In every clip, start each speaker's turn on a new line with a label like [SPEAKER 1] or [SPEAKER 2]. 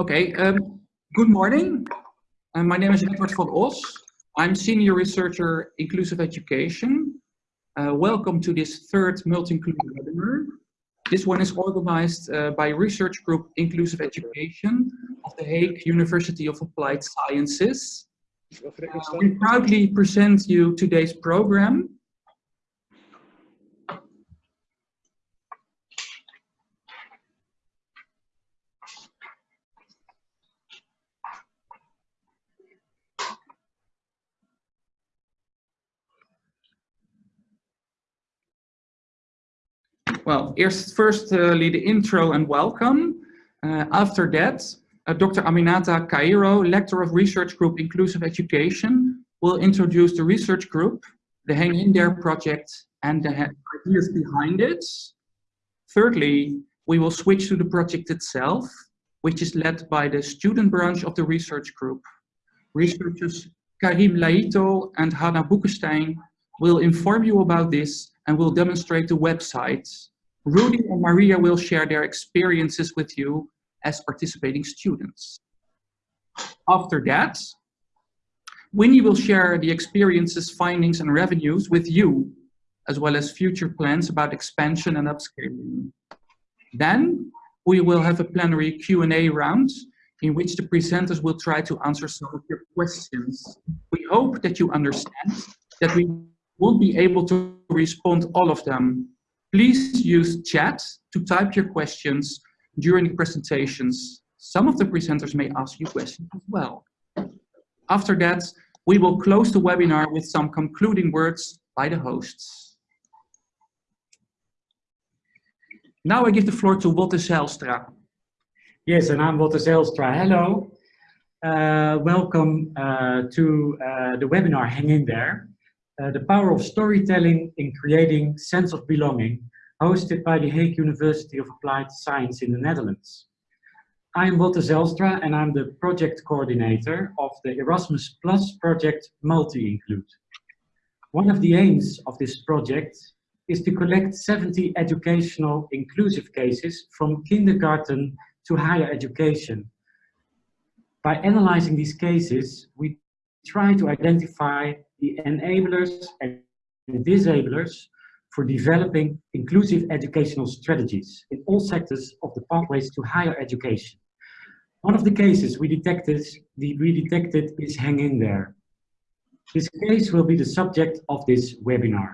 [SPEAKER 1] Okay, um, good morning. Uh, my name is Edward van Os. I'm Senior Researcher Inclusive Education. Uh, welcome to this third multi-inclusive webinar. This one is organized uh, by research group Inclusive Education of the Hague University of Applied Sciences. Uh, we proudly present you today's program. Well, eerst, firstly uh, the intro and welcome. Uh, after that, uh, Dr. Aminata Cairo, Lecturer of Research Group Inclusive Education, will introduce the research group, the Hang In There project, and the ideas behind it. Thirdly, we will switch to the project itself, which is led by the student branch of the research group. Researchers Karim Leito and Hannah Boekenstein will inform you about this and will demonstrate the website. Rudy and Maria will share their experiences with you as participating students. After that, Winnie will share the experiences, findings, and revenues with you, as well as future plans about expansion and upscaling. Then, we will have a plenary Q&A round in which the presenters will try to answer some of your questions. We hope that you understand that we won't be able to respond all of them. Please use chat to type your questions during the presentations. Some of the presenters may ask you questions as well. After that, we will close the webinar with some concluding words by the hosts. Now I give the floor to Wotte Zijlstra.
[SPEAKER 2] Yes, and I'm Wotte Zijlstra. Hello. Uh, welcome uh, to uh, the webinar Hang In There. Uh, the power of storytelling in creating sense of belonging, hosted by the Hague University of Applied Science in the Netherlands. I'm Wotte Zijlstra and I'm the project coordinator of the Erasmus Plus project Multi-Include. One of the aims of this project is to collect 70 educational inclusive cases from kindergarten to higher education. By analyzing these cases, we try to identify the enablers and disablers for developing inclusive educational strategies in all sectors of the pathways to higher education. One of the cases we detected, we detected is Hang In There. This case will be the subject of this webinar.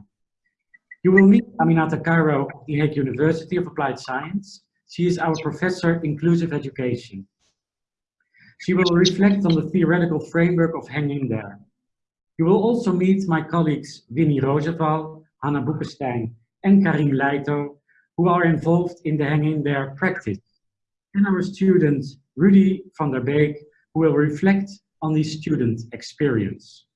[SPEAKER 2] You will meet Aminata Cairo of the Hague University of Applied Science. She is our Professor Inclusive Education. She will reflect on the theoretical framework of Hang In There. You will also meet my colleagues Winnie Roosevelt, Hannah Boekenstein and Karim Leito, who are involved in the Hang In There practice, and our student Rudy van der Beek, who will reflect on the student experience.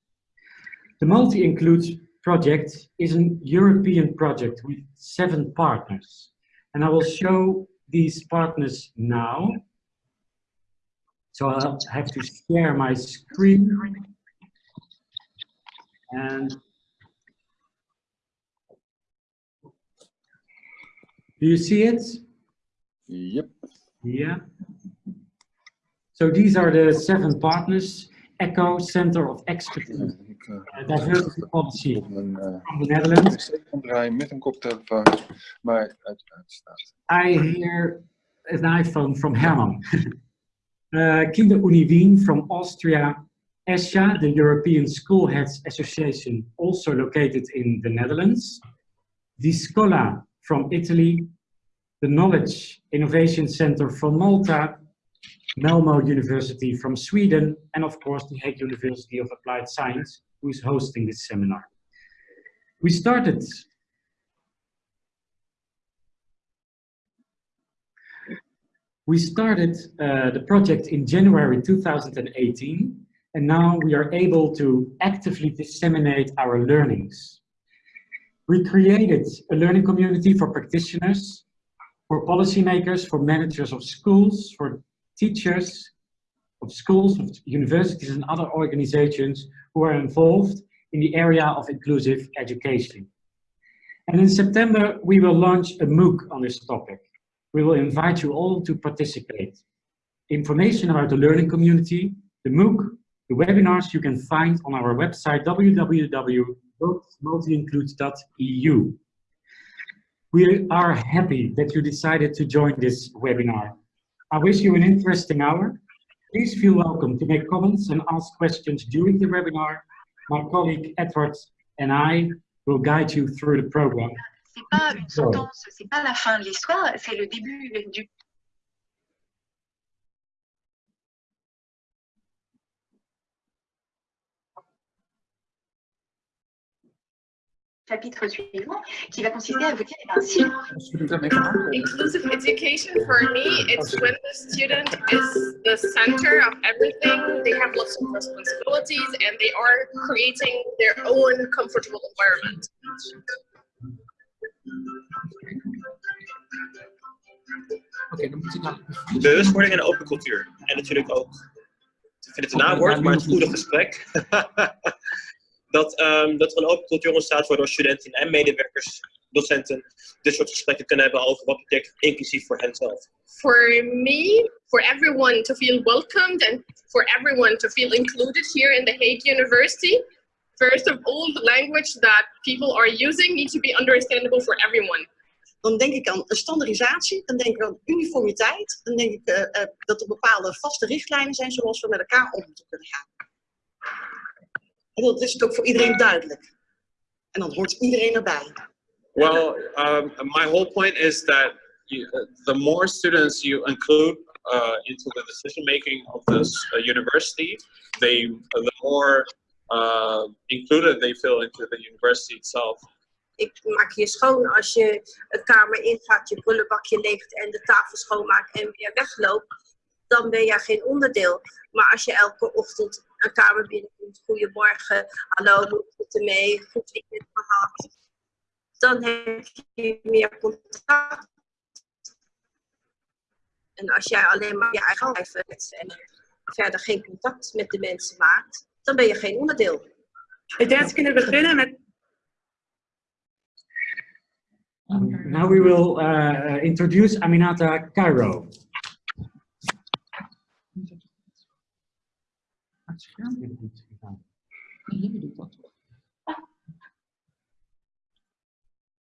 [SPEAKER 2] The Multi-Include project is a European project with seven partners, and I will show these partners now. So I'll have to share my screen. And do you see it?
[SPEAKER 3] Yep.
[SPEAKER 2] Yeah. So these are the seven partners. ECHO, Center of Expertise, uh, Diversity Policy
[SPEAKER 3] een, uh,
[SPEAKER 2] from the Netherlands.
[SPEAKER 3] met een koptelefoon, maar het staat.
[SPEAKER 2] I hear an iPhone from Herman. uh, Kinderunie Wien from Austria. ESHA, the European School Heads Association, also located in the Netherlands. Discola from Italy. The Knowledge Innovation Center from Malta. Malmo University from Sweden, and of course the Hague University of Applied Science, who is hosting this seminar. We started We started uh, the project in January 2018, and now we are able to actively disseminate our learnings. We created a learning community for practitioners, for policymakers, for managers of schools, for teachers of schools, of universities and other organizations who are involved in the area of inclusive education. And in September, we will launch a MOOC on this topic. We will invite you all to participate. information about the learning community, the MOOC, the webinars you can find on our website www.multiincludes.eu. We are happy that you decided to join this webinar. I wish you an interesting hour. Please feel welcome to make comments and ask questions during the webinar. My colleague Edward and I will guide you through the program.
[SPEAKER 4] C'est pas une sentence, c'est pas la fin de l'histoire, c'est le début du chapitre suivant qui va consister à vous dire eh ben, si
[SPEAKER 5] Inclusive education for me, it's when the student is the center of everything. They have lots of responsibilities and they are creating their own comfortable environment.
[SPEAKER 1] Oké, dan moet hij naar...
[SPEAKER 6] bewustwording en open cultuur. En natuurlijk ook, ik vind het een naamwoord, maar het goede gesprek. dat, ehm, dat er een open cultuur ontstaat waardoor studenten en medewerkers, docenten, dit soort gesprekken kunnen hebben over wat betekent inclusief voor henzelf.
[SPEAKER 5] For me, for everyone to feel welcomed and for everyone to feel included here in the Hague University, first of all, the language that people are using needs to be understandable for everyone.
[SPEAKER 7] dan denk ik aan een standaardisatie, dan denk ik aan uniformiteit, dan denk ik uh, uh, dat er bepaalde vaste richtlijnen zijn zoals we met elkaar om moeten kunnen gaan. En dat is het ook voor iedereen duidelijk. En dan hoort iedereen erbij.
[SPEAKER 8] Well, um, my whole point is that you, uh, the more students you include uh, into the decision making of this uh, university, they the more uh, included they feel into the university itself.
[SPEAKER 9] ik maak je schoon als je het kamer ingaat, je prullenbakje leegt en de tafel schoonmaakt en weer wegloopt, dan ben je geen onderdeel. Maar als je elke ochtend een kamer binnenkomt, goedemorgen, hallo, hoe het ermee, goed weekend gehad, dan heb je meer contact. En als jij alleen maar je eigen lijf hebt en verder geen contact met de mensen maakt, dan ben je geen onderdeel.
[SPEAKER 10] Ik denk dat we kunnen beginnen met
[SPEAKER 2] Um, now we will uh, introduce Aminata Cairo.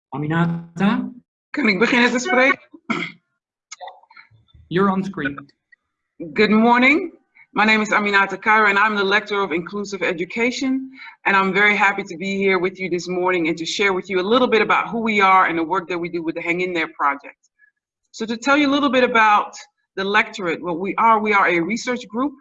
[SPEAKER 2] Aminata?
[SPEAKER 10] Kan ik beginnen te spreken?
[SPEAKER 1] You're on screen.
[SPEAKER 10] Good morning. My name is Aminata Cairo and I'm the Lecturer of Inclusive Education. And I'm very happy to be here with you this morning and to share with you a little bit about who we are and the work that we do with the Hang In There project. So to tell you a little bit about the lectorate, what we are, we are a research group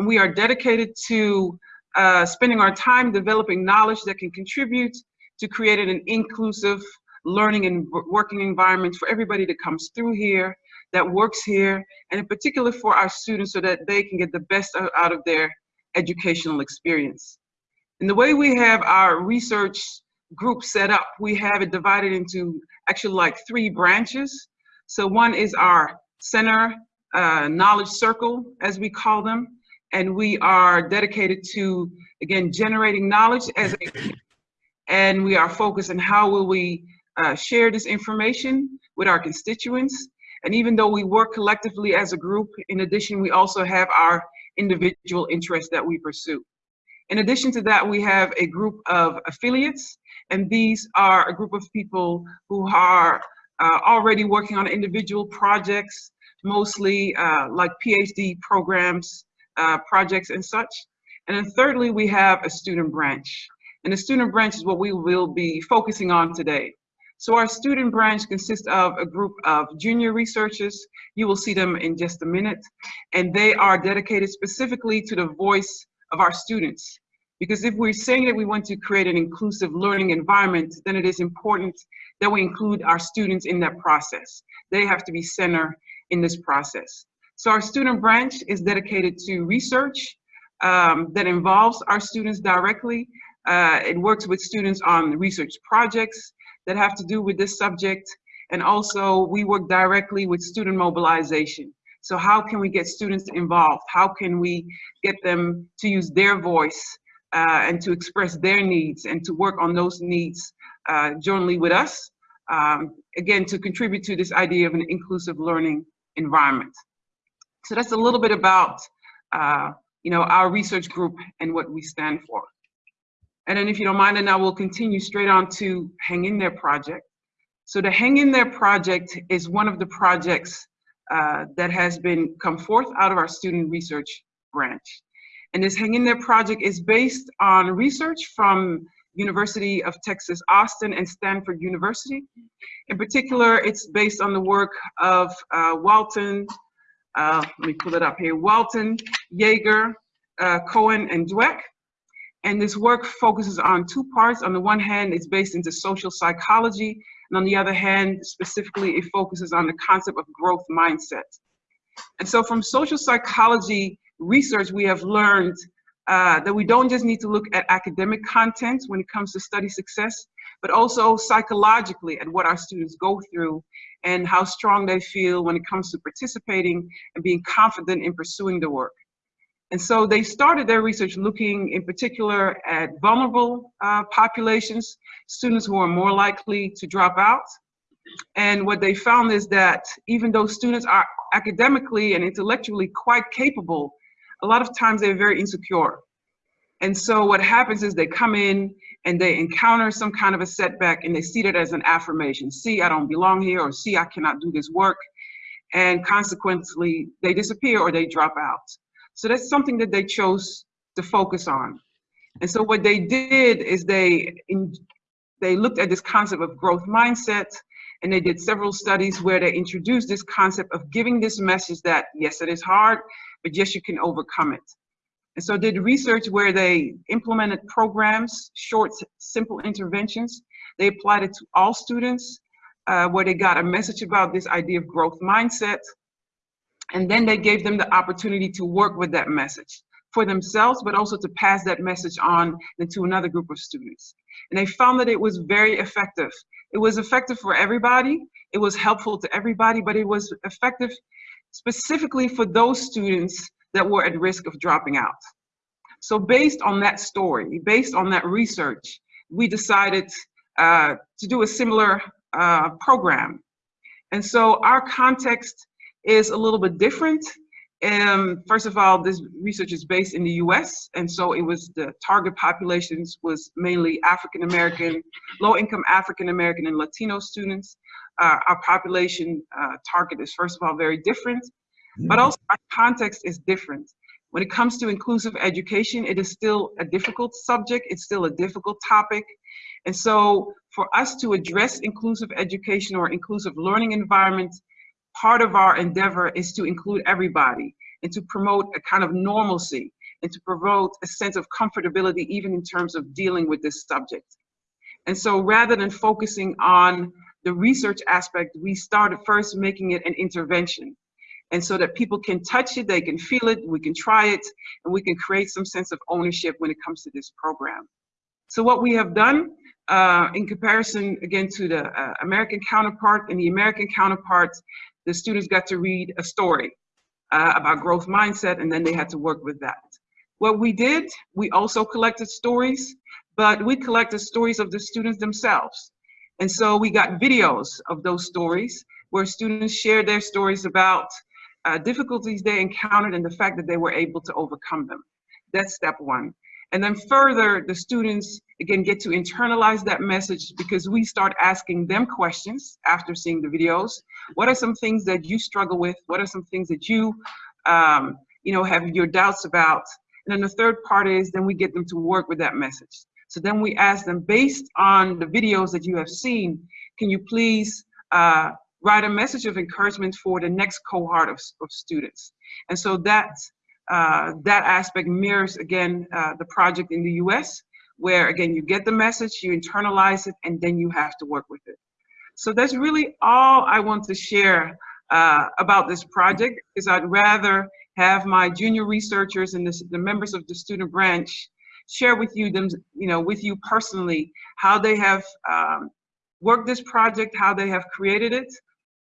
[SPEAKER 10] and we are dedicated to uh, spending our time developing knowledge that can contribute to creating an inclusive learning and working environment for everybody that comes through here that works here, and in particular for our students so that they can get the best out of their educational experience. And the way we have our research group set up, we have it divided into actually like three branches. So one is our center uh, knowledge circle, as we call them, and we are dedicated to, again, generating knowledge as a, and we are focused on how will we uh, share this information with our constituents and even though we work collectively as a group, in addition, we also have our individual interests that we pursue. In addition to that, we have a group of affiliates, and these are a group of people who are uh, already working on individual projects, mostly uh, like PhD programs, uh, projects and such. And then thirdly, we have a student branch. And the student branch is what we will be focusing on today. So our student branch consists of a group of junior researchers. You will see them in just a minute. And they are dedicated specifically to the voice of our students. Because if we're saying that we want to create an inclusive learning environment, then it is important that we include our students in that process. They have to be center in this process. So our student branch is dedicated to research um, that involves our students directly. Uh, it works with students on research projects that have to do with this subject. And also we work directly with student mobilization. So how can we get students involved? How can we get them to use their voice uh, and to express their needs and to work on those needs uh, jointly with us? Um, again, to contribute to this idea of an inclusive learning environment. So that's a little bit about, uh, you know, our research group and what we stand for. And then if you don't mind, then I will continue straight on to Hang In There project. So the Hang In There project is one of the projects uh, that has been come forth out of our student research branch. And this Hang In There project is based on research from University of Texas, Austin and Stanford University. In particular, it's based on the work of uh, Walton, uh, let me pull it up here, Walton, Yeager, uh, Cohen, and Dweck. And this work focuses on two parts. On the one hand, it's based into social psychology, and on the other hand, specifically, it focuses on the concept of growth mindset. And so from social psychology research, we have learned uh, that we don't just need to look at academic content when it comes to study success, but also psychologically at what our students go through and how strong they feel when it comes to participating and being confident in pursuing the work. And so they started their research looking in particular at vulnerable uh, populations, students who are more likely to drop out. And what they found is that even though students are academically and intellectually quite capable, a lot of times they're very insecure. And so what happens is they come in and they encounter some kind of a setback and they see that as an affirmation. See, I don't belong here, or see, I cannot do this work. And consequently, they disappear or they drop out. So that's something that they chose to focus on. And so what they did is they, in, they looked at this concept of growth mindset and they did several studies where they introduced this concept of giving this message that yes, it is hard, but yes, you can overcome it. And so did research where they implemented programs, short, simple interventions. They applied it to all students, uh, where they got a message about this idea of growth mindset. And then they gave them the opportunity to work with that message for themselves, but also to pass that message on to another group of students. And they found that it was very effective. It was effective for everybody. It was helpful to everybody, but it was effective specifically for those students that were at risk of dropping out. So based on that story, based on that research, we decided uh, to do a similar uh, program. And so our context is a little bit different. Um, first of all, this research is based in the US, and so it was the target populations was mainly African American, low income African American and Latino students. Uh, our population uh, target is first of all very different, but mm-hmm. also our context is different. When it comes to inclusive education, it is still a difficult subject, it's still a difficult topic. And so for us to address inclusive education or inclusive learning environments, part of our endeavor is to include everybody and to promote a kind of normalcy and to promote a sense of comfortability even in terms of dealing with this subject. And so rather than focusing on the research aspect, we started first making it an intervention and so that people can touch it, they can feel it, we can try it, and we can create some sense of ownership when it comes to this program. So what we have done uh, in comparison, again, to the uh, American counterpart, in the American counterpart, the students got to read a story uh, about growth mindset, and then they had to work with that. What we did, we also collected stories, but we collected stories of the students themselves. And so we got videos of those stories where students shared their stories about uh, difficulties they encountered and the fact that they were able to overcome them. That's step one. And then further, the students, again, get to internalize that message because we start asking them questions after seeing the videos. What are some things that you struggle with? What are some things that you, um, you know, have your doubts about? And then the third part is then we get them to work with that message. So then we ask them, based on the videos that you have seen, can you please uh, write a message of encouragement for the next cohort of, of students. And so that, uh, that aspect mirrors, again, uh, the project in the US, where, again, you get the message, you internalize it, and then you have to work with it. So that's really all I want to share uh, about this project, is I'd rather have my junior researchers and the, the members of the student branch share with you them, you know, with you personally, how they have um, worked this project, how they have created it,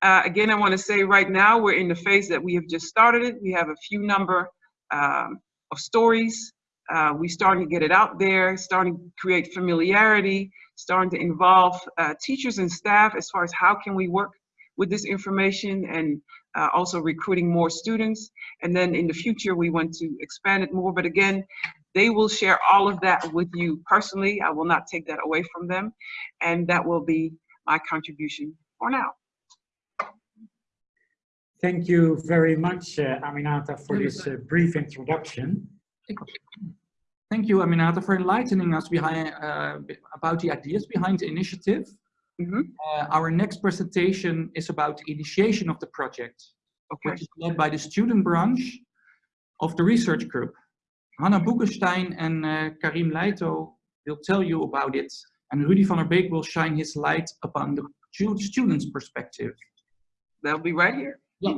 [SPEAKER 10] uh, again, I want to say right now we're in the phase that we have just started it. We have a few number um, of stories. Uh, we starting to get it out there, starting to create familiarity, starting to involve uh, teachers and staff as far as how can we work with this information and uh, also recruiting more students. And then in the future, we want to expand it more. But again, they will share all of that with you personally. I will not take that away from them. And that will be my contribution for now.
[SPEAKER 2] Thank you very much, uh, Aminata, for this uh, brief introduction.
[SPEAKER 1] Thank you, Aminata, for enlightening us behind, uh, about the ideas behind the initiative.
[SPEAKER 10] Mhm.
[SPEAKER 1] Uh, our next presentation is about the initiation of the project,
[SPEAKER 10] Okay.
[SPEAKER 1] which is led by the student branch of the research group. Hanna Boekenstein and uh, Karim Leito will tell you about it, and Rudy van der Beek will shine his light upon the student's perspective.
[SPEAKER 10] They'll be right here.
[SPEAKER 1] Yeah.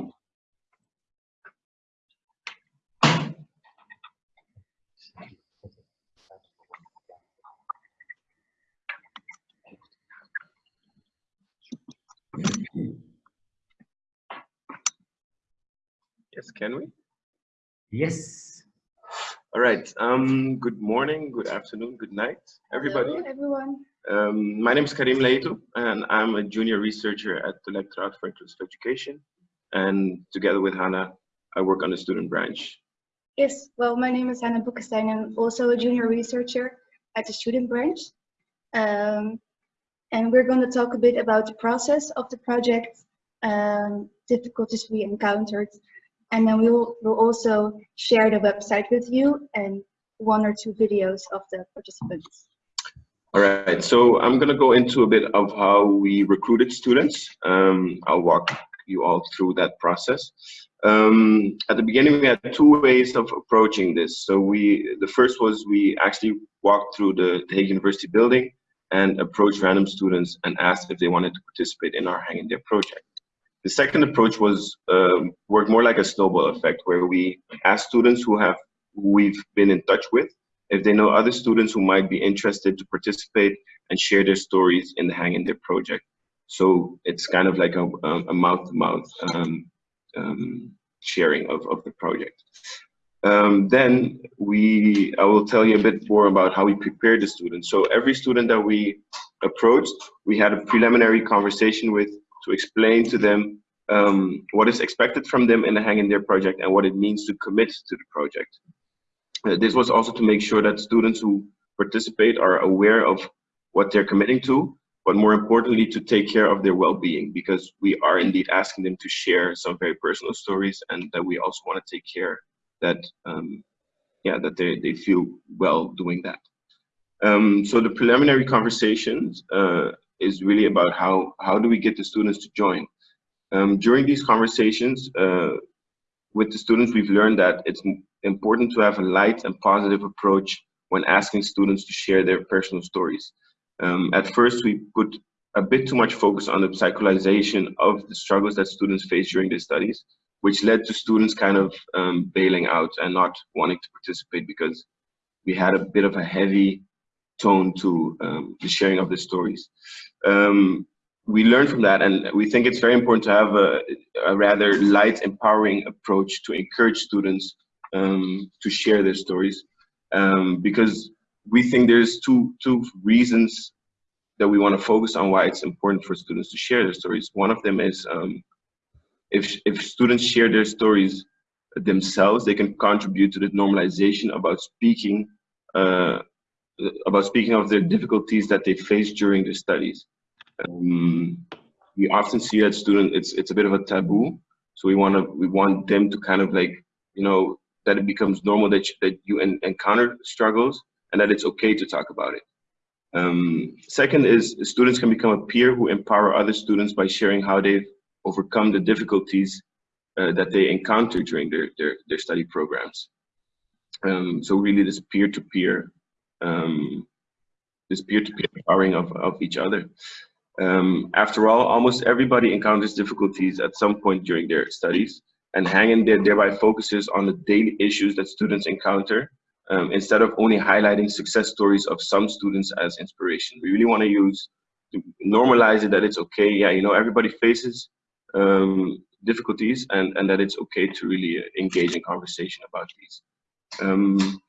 [SPEAKER 11] Yes, can we?
[SPEAKER 2] Yes.
[SPEAKER 11] All right. Um, good morning, good afternoon, good night, everybody.
[SPEAKER 12] Hello, everyone.
[SPEAKER 11] Um, my name is Karim Leito, and I'm a junior researcher at the Lectorate for Inclusive Education. And together with Hannah, I work on the student branch.
[SPEAKER 12] Yes, well, my name is Hannah Boekenstein. I'm also a junior researcher at the student branch. Um, and we're going to talk a bit about the process of the project, um, difficulties we encountered, and then we will we'll also share the website with you and one or two videos of the participants.
[SPEAKER 11] All right, so I'm gonna go into a bit of how we recruited students. Um, I'll walk you all through that process. Um, at the beginning, we had two ways of approaching this. So we, the first was we actually walked through the, the Hague University building and approached random students and asked if they wanted to participate in our Hang in There project. The second approach was um, worked more like a snowball effect, where we asked students who have who we've been in touch with if they know other students who might be interested to participate and share their stories in the Hang in There project. So it's kind of like a, a mouth-to-mouth um, um, sharing of, of the project. Um, then we, I will tell you a bit more about how we prepared the students. So every student that we approached, we had a preliminary conversation with to explain to them um, what is expected from them in the Hang in There project and what it means to commit to the project. Uh, this was also to make sure that students who participate are aware of what they're committing to, but more importantly, to take care of their well-being, because we are indeed asking them to share some very personal stories, and that we also want to take care that, um, yeah, that they, they feel well doing that. Um, so the preliminary conversations uh, is really about how, how do we get the students to join. Um, during these conversations uh, with the students, we've learned that it's important to have a light and positive approach when asking students to share their personal stories. Um, at first, we put a bit too much focus on the psycholization of the struggles that students face during their studies, which led to students kind of um, bailing out and not wanting to participate because we had a bit of a heavy tone to um, the sharing of the stories. Um, we learned from that and we think it's very important to have a, a rather light, empowering approach to encourage students um, to share their stories um, because we think there's two, two reasons that we want to focus on why it's important for students to share their stories. One of them is um, if, if students share their stories themselves, they can contribute to the normalization about speaking uh, about speaking of their difficulties that they face during their studies. Um, we often see that student it's it's a bit of a taboo, so we want to we want them to kind of like you know that it becomes normal that you, that you en encounter struggles and that it's okay to talk about it. Um, second is students can become a peer who empower other students by sharing how they've overcome the difficulties uh, that they encounter during their, their, their study programs. Um, so really this peer-to-peer, um, this peer-to-peer empowering of, of each other. Um, after all, almost everybody encounters difficulties at some point during their studies and Hang In There thereby focuses on the daily issues that students encounter um, instead of only highlighting success stories of some students as inspiration. We really want to use, to normalize it that it's okay, yeah, you know, everybody faces um, difficulties and, and that it's okay to really engage in conversation about these. Um,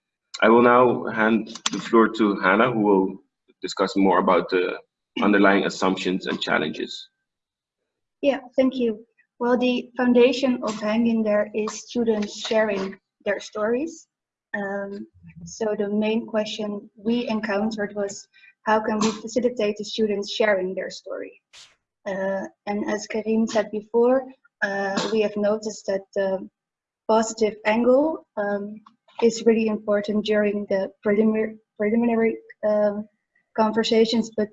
[SPEAKER 11] I will now hand the floor to Hannah, who will discuss more about the underlying assumptions and challenges.
[SPEAKER 12] Yeah, thank you. Well, the foundation of Hang In There is students sharing their stories. Um, so the main question we encountered was how can we facilitate the students sharing their story? Uh, and as Karim said before, uh, we have noticed that the positive angle um, is really important during the preliminary, preliminary um, conversations, but,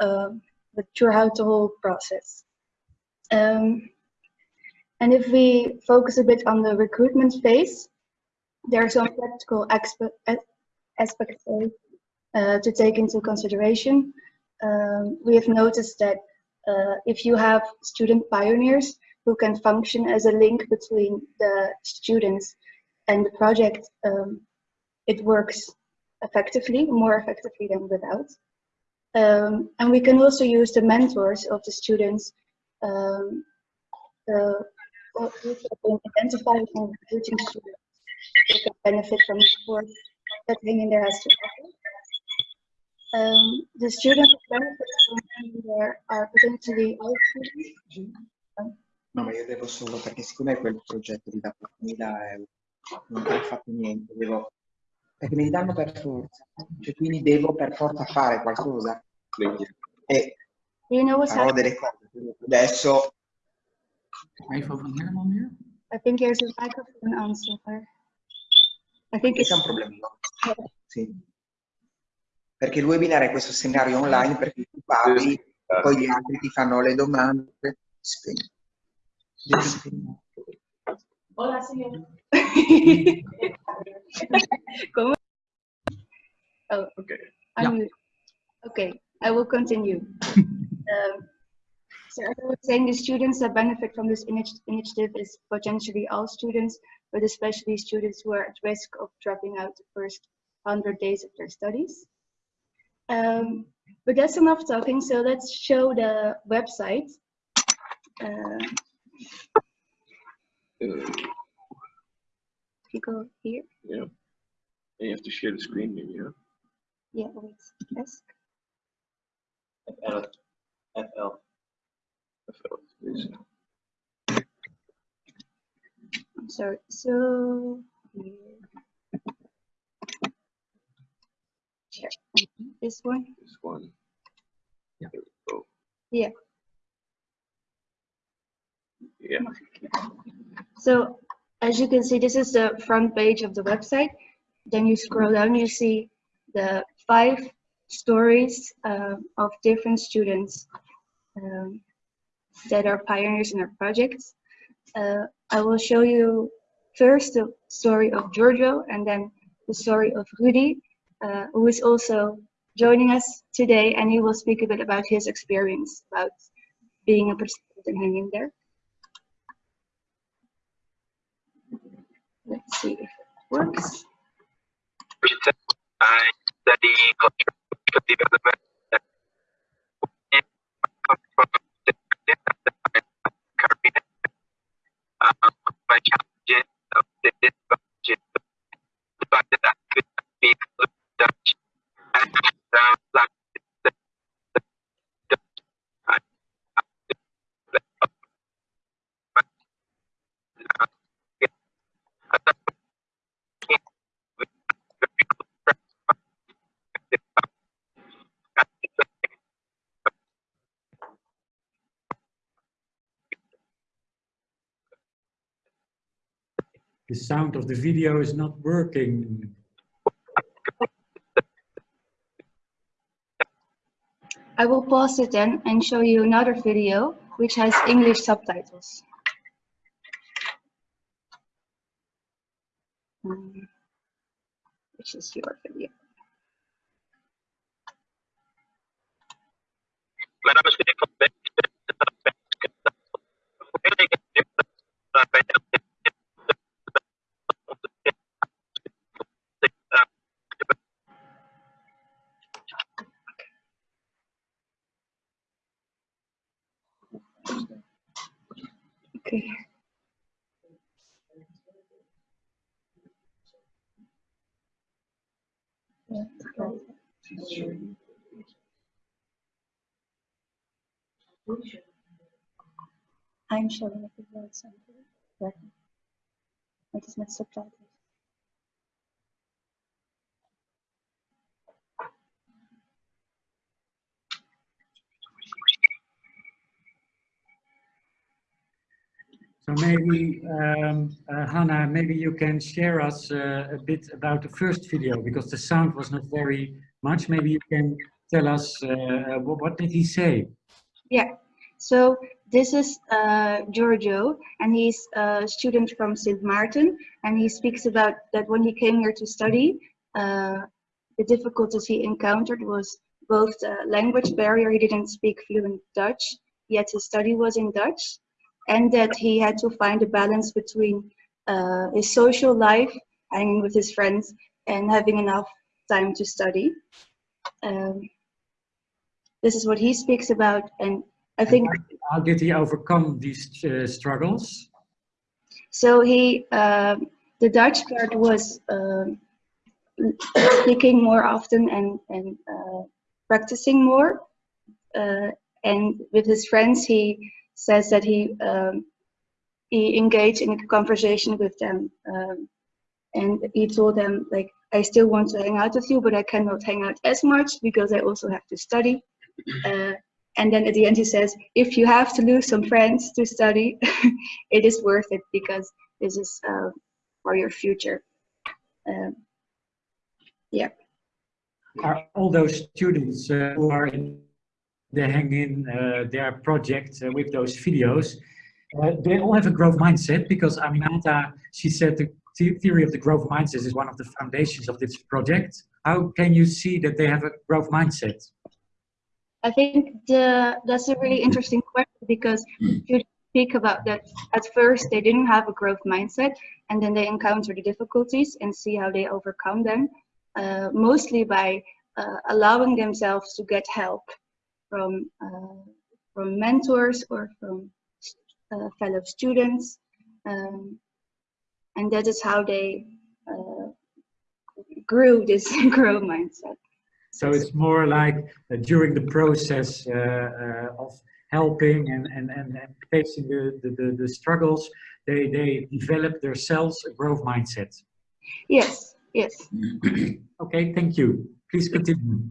[SPEAKER 12] uh, but throughout the whole process. Um, and if we focus a bit on the recruitment phase, there are some practical aspects uh, to take into consideration. Um, we have noticed that uh, if you have student pioneers who can function as a link between the students and the project, um, it works effectively, more effectively than without. Um, and we can also use the mentors of the students um, uh, identify and recruiting students who can benefit from the support that There has to offer. Um, the students benefit from There are potentially all students.
[SPEAKER 13] No, ma io devo solo, perché siccome quel progetto ti dà 4.000 euro, non ho fatto niente, devo, perché me li danno per forza, cioè quindi devo per forza fare qualcosa. E
[SPEAKER 12] you know
[SPEAKER 13] farò delle cose. Adesso...
[SPEAKER 12] I think there's a microphone on somewhere.
[SPEAKER 13] It's... C'è un problema. No? Sì. Perché il webinar è questo scenario online perché tu parli, poi gli altri ti fanno le domande. Spegni.
[SPEAKER 12] Hola, señor. ¿Cómo? Oh, okay. I'm, Okay, I will continue. um, so as I was saying, the students that benefit from this initiative is potentially all students, but especially students who are at risk of dropping out the first 100 days of their studies. Um, but that's enough talking, so let's show the website. Uh, if you go here.
[SPEAKER 11] Yeah. And you have to share the screen maybe, yeah?
[SPEAKER 12] Yeah, wait, yes.
[SPEAKER 11] FL. FL. FL.
[SPEAKER 12] I'm sorry, so Sure. This one?
[SPEAKER 11] This one.
[SPEAKER 1] Yeah.
[SPEAKER 11] There we go.
[SPEAKER 12] Yeah.
[SPEAKER 11] Yeah.
[SPEAKER 12] So as you can see, this is the front page of the website. Then you scroll down, you see the five stories uh, of different students um, that are pioneers in our projects. Uh, I will show you first the story of Giorgio and then the story of Rudy, uh, who is also joining us today and he will speak a bit about his experience about being a participant and hanging there. Let's see if it works.
[SPEAKER 14] I study development. My challenges of this budget, the fact that I could speak Dutch and the, the, the, I,
[SPEAKER 2] The sound of the video is not working.
[SPEAKER 12] I will pause it then and show you another video which has English subtitles. Um, which is your video. Okay. Einstellingen gebruikt zijn. werken. Het is met subtitles.
[SPEAKER 2] So maybe, um, uh, Hannah, maybe you can share us uh, a bit about the first video because the sound was not very much. Maybe you can tell us uh, what, what did he say?
[SPEAKER 12] Yeah, so this is uh, Giorgio, and he's a student from St. Martin, and he speaks about that when he came here to study, uh, the difficulties he encountered was both language barrier, he didn't speak fluent Dutch, yet his study was in Dutch, and that he had to find a balance between uh, his social life, hanging with his friends, and having enough time to study. Um, this is what he speaks about, and I think
[SPEAKER 2] How did he overcome these uh, struggles?
[SPEAKER 12] so. He um the Dutch part was um speaking more often and and uh, practicing more, uh, and with his friends he says that he um, he engaged in a conversation with them, um, and he told them like I still want to hang out with you, but I cannot hang out as much because I also have to study. Uh, and then at the end he says, if you have to lose some friends to study, it is worth it because this is uh, for your future. Um, yeah.
[SPEAKER 2] Are all those students uh, who are in the hang in uh, their project uh, with those videos, uh, they all have a growth mindset because Aminata, she said the theory of the growth mindset is one of the foundations of this project. How can you see that they have a growth mindset?
[SPEAKER 12] I think the, that's a really interesting question because you speak about that at first they didn't have a growth mindset and then they encounter the difficulties and see how they overcome them, uh, mostly by uh, allowing themselves to get help from, uh, from mentors or from uh, fellow students. Um, and that is how they uh, grew this growth mindset.
[SPEAKER 2] So it's more like uh, during the process uh, uh, of helping and, and, and, and facing the, the, the, the struggles, they, they develop themselves a growth mindset.
[SPEAKER 12] Yes, yes.
[SPEAKER 2] okay, thank you. Please continue.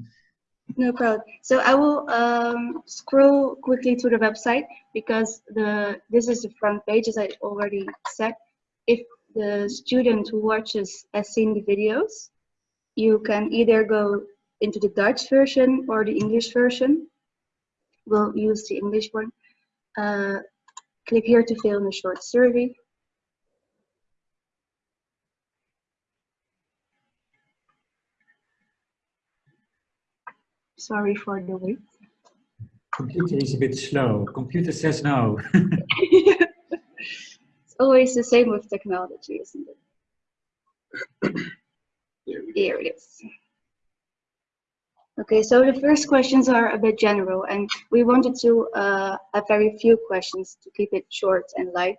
[SPEAKER 12] No problem. So I will um, scroll quickly to the website because the this is the front page as I already said. If the student who watches has seen the videos, you can either go into the Dutch version or the English version. We'll use the English one. Uh, click here to fill in a short survey. Sorry for the wait.
[SPEAKER 2] Computer is a bit slow. Computer says no.
[SPEAKER 12] It's always the same with technology, isn't it? Here it is. Okay, so the first questions are a bit general, and we wanted to uh, have very few questions to keep it short and light.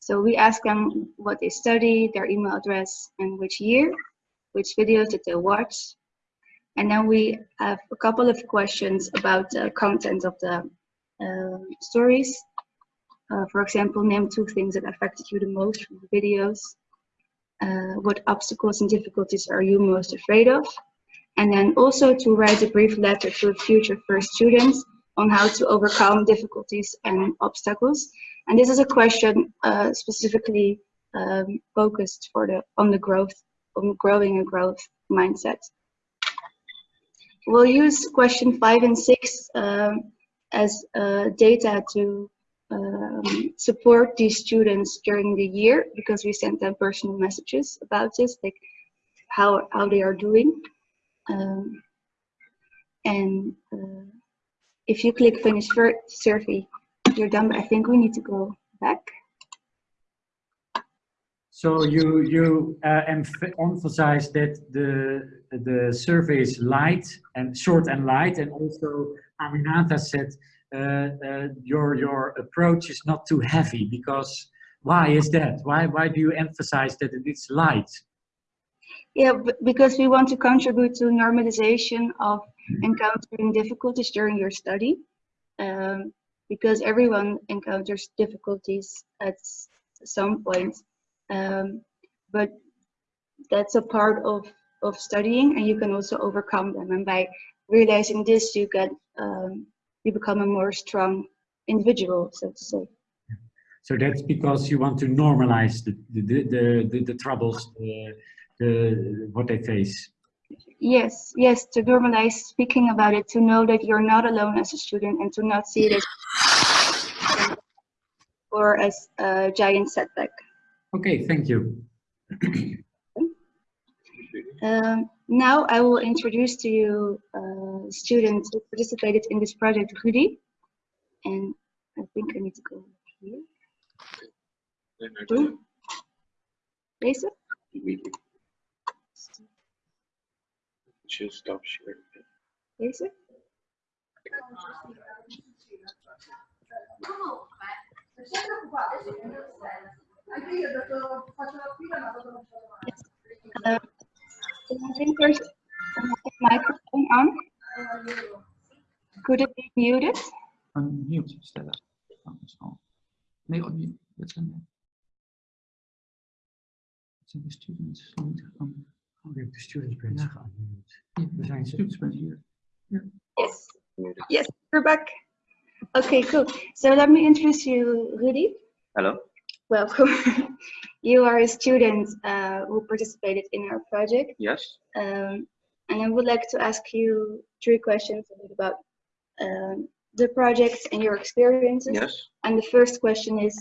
[SPEAKER 12] So we ask them what they study, their email address, and which year, which videos did they watch. And then we have a couple of questions about the content of the uh, stories. Uh, for example, name two things that affected you the most from the videos. Uh, what obstacles and difficulties are you most afraid of? And then also to write a brief letter to future first students on how to overcome difficulties and obstacles. And this is a question uh, specifically um, focused for the on the growth, on growing a growth mindset. We'll use question five and six um, as uh, data to um, support these students during the year because we sent them personal messages about this, like how, how they are doing. Um, and uh, if you click finish survey, you're done, but I think we need to go back.
[SPEAKER 2] So you you uh, emph- emphasize that the the survey is light and short and light, and also Aminata said uh, uh, your your approach is not too heavy because why is that? Why why do you emphasize that it's light?
[SPEAKER 12] Yeah, because we want to contribute to normalization of encountering difficulties during your study. Um, because everyone encounters difficulties at some point. Um, but that's a part of, of studying and you can also overcome them. And by realizing this, you get, um, you become a more strong individual, so to say.
[SPEAKER 2] So that's because you want to normalize the, the, the, the, the troubles, the, the, what they face.
[SPEAKER 12] Yes, yes, to normalize speaking about it, to know that you're not alone as a student and to not see it as or as a giant setback.
[SPEAKER 2] Okay, thank you.
[SPEAKER 12] Um, now I will introduce to you uh, students who participated in this project, Rudy. And I think I need to go here. Doe. Deze?
[SPEAKER 11] Just stop sharing.
[SPEAKER 12] Deze? Uh, I think there's a microphone on. Could it be muted?
[SPEAKER 1] Unmute stellen. Dat is al. Nee, unmute. Dat zijn de, dat zijn de students. Niet aan-
[SPEAKER 2] Oh, je hebt de students branch
[SPEAKER 1] Ja.
[SPEAKER 2] geunmute.
[SPEAKER 1] Ja,
[SPEAKER 2] Daar zijn
[SPEAKER 1] students branch hier.
[SPEAKER 12] Yes. Yes, we're back. Okay, cool. So let me introduce you, Rudy.
[SPEAKER 15] Hello.
[SPEAKER 12] Welcome. you are a student uh, who participated in our project.
[SPEAKER 15] Yes.
[SPEAKER 12] Um, and I would like to ask you three questions about um, the project and your experiences.
[SPEAKER 15] Yes.
[SPEAKER 12] And the first question is,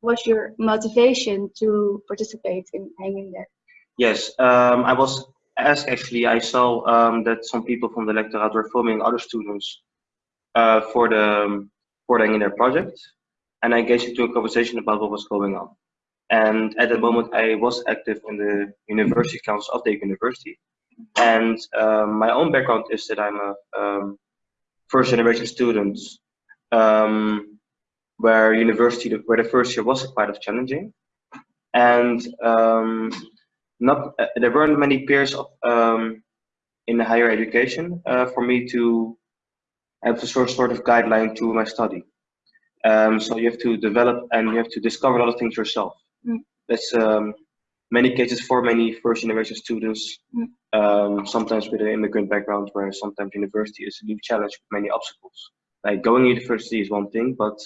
[SPEAKER 12] what's your motivation to participate in Hang In There?
[SPEAKER 15] Yes. Um, I was asked actually. I saw um, that some people from the lectorate were filming other students uh, for the um, for in their project, and I engaged into a conversation about what was going on. And at the moment, I was active in the university council of the university. And um, my own background is that I'm a um, first generation student, um, where university, where the first year was quite of challenging, and not uh, there weren't many peers of, um, in higher education uh, for me to have a sort sort of guideline to my study. Um, so you have to develop and you have to discover a lot of things yourself.
[SPEAKER 12] Mm.
[SPEAKER 15] That's um, many cases for many first generation students,
[SPEAKER 12] Mm.
[SPEAKER 15] um, sometimes with an immigrant background, where sometimes university is a new challenge with many obstacles. Like going to university is one thing, but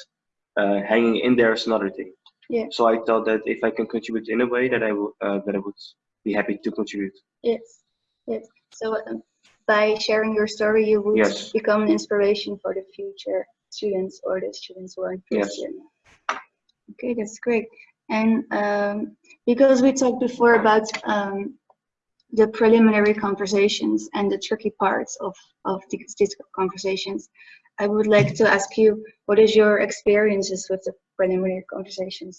[SPEAKER 15] uh, hanging in there is another thing.
[SPEAKER 12] Yeah.
[SPEAKER 15] So I thought that if I can contribute in a way that I will, uh, that I would be happy to contribute.
[SPEAKER 12] Yes, yes. So um, by sharing your story, you would
[SPEAKER 15] Yes.
[SPEAKER 12] become an inspiration for the future students or the students who are in
[SPEAKER 15] Yes.
[SPEAKER 12] Okay, that's great. And um, because we talked before about um, the preliminary conversations and the tricky parts of, of these, these conversations, I would like to ask you, what is your experiences with the preliminary conversations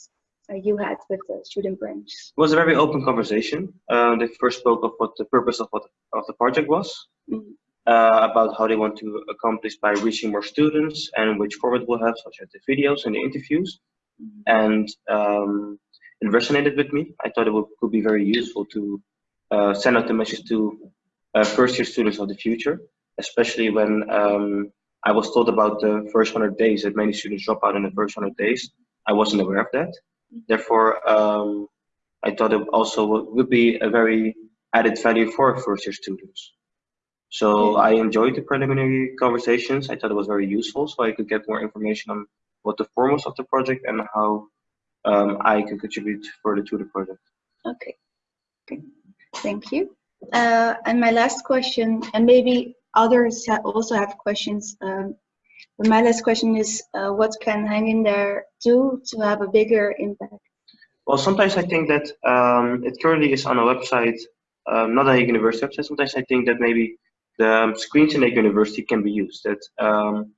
[SPEAKER 12] uh, you had with the student branch?
[SPEAKER 15] It was a very open conversation. Uh, they first spoke of what the purpose of what of the project was,
[SPEAKER 12] Mhm.
[SPEAKER 15] uh, about how they want to accomplish by reaching more students and which format we'll have, such as the videos and the interviews. And um, it resonated with me. I thought it would, could be very useful to uh, send out the message to uh, first year students of the future, especially when um, I was told about the first 100 days that many students drop out in the first 100 days. I wasn't aware of that. Therefore, um, I thought it also would, would be a very added value for first year students. So I enjoyed the preliminary conversations. I thought it was very useful, so I could get more information on what the form was of the project and how um, I can contribute further to the project.
[SPEAKER 12] Okay. Okay. Thank you. Uh, and my last question, and maybe others ha also have questions. Um, my last question is, uh, what can Hang in There do to have a bigger impact?
[SPEAKER 15] Well, sometimes I think that um, it currently is on a website, um, not a university website. Sometimes I think that maybe the um, screens in a university can be used. That um,